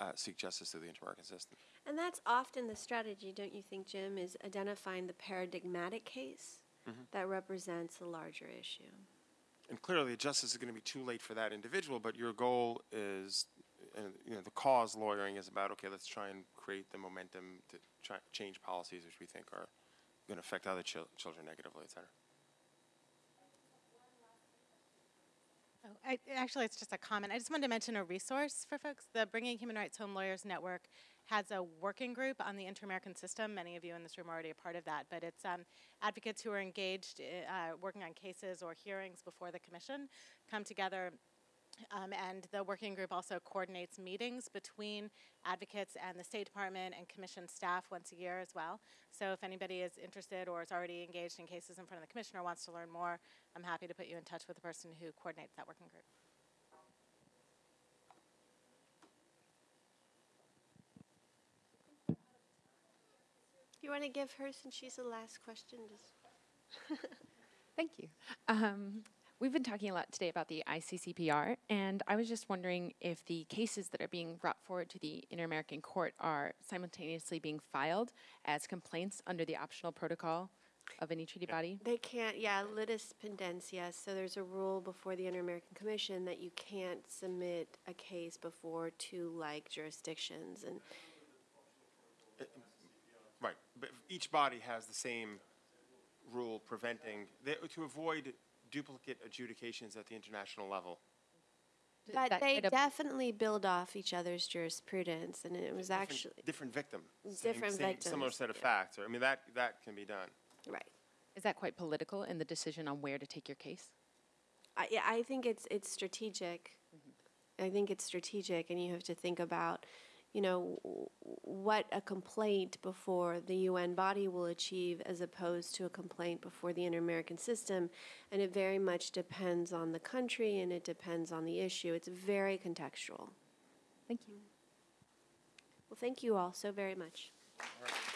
Speaker 2: uh, seek justice through the inter-American system.
Speaker 3: And that's often the strategy, don't you think, Jim, is identifying the paradigmatic case that represents the larger issue.
Speaker 2: And clearly, justice is going to be too late for that individual, but your goal is, uh, you know, the cause lawyering is about, okay, let's try and create the momentum to try, change policies which we think are going to affect other chil- children negatively, et cetera.
Speaker 13: Oh, I, actually, it's just a comment. I just wanted to mention a resource for folks. The Bringing Human Rights Home Lawyers Network has a working group on the Inter-American System. Many of you in this room are already a part of that, but it's um, advocates who are engaged, uh, working on cases or hearings before the commission, come together um, and the working group also coordinates meetings between advocates and the State Department and Commission staff once a year as well. So if anybody is interested or is already engaged in cases in front of the Commissioner or wants to learn more, I'm happy to put you in touch with the person who coordinates that working group.
Speaker 3: You want to give her, since she's the last question, just
Speaker 14: Thank you. Um, we've been talking a lot today about the ICCPR, and I was just wondering if the cases that are being brought forward to the Inter American Court are simultaneously being filed as complaints under the optional protocol of any treaty body.
Speaker 3: They can't, yeah, litis pendens, yes. So there's a rule before the Inter-American Commission that you can't submit a case before two like jurisdictions. And
Speaker 2: Right, but each body has the same rule preventing, they- to avoid duplicate adjudications at the international level.
Speaker 3: But
Speaker 14: that
Speaker 3: they
Speaker 14: kind of-
Speaker 3: definitely build off each other's jurisprudence, and it was
Speaker 2: Different-
Speaker 3: actually
Speaker 2: Different victim. same-
Speaker 3: Different
Speaker 2: same- Similar
Speaker 3: victims,
Speaker 2: set of
Speaker 3: yeah.
Speaker 2: facts, or, I mean, that, that can be done.
Speaker 3: right.
Speaker 14: Is that quite political in the decision on where to take your case?
Speaker 3: I, yeah, I think it's it's strategic. Mm-hmm. I think it's strategic, and you have to think about, you know, what a complaint before the UN body will achieve as opposed to a complaint before the Inter-American system, and it very much depends on the country and it depends on the issue. It's very contextual.
Speaker 14: Thank you.
Speaker 3: Well, thank you all so very much.
Speaker 2: All right.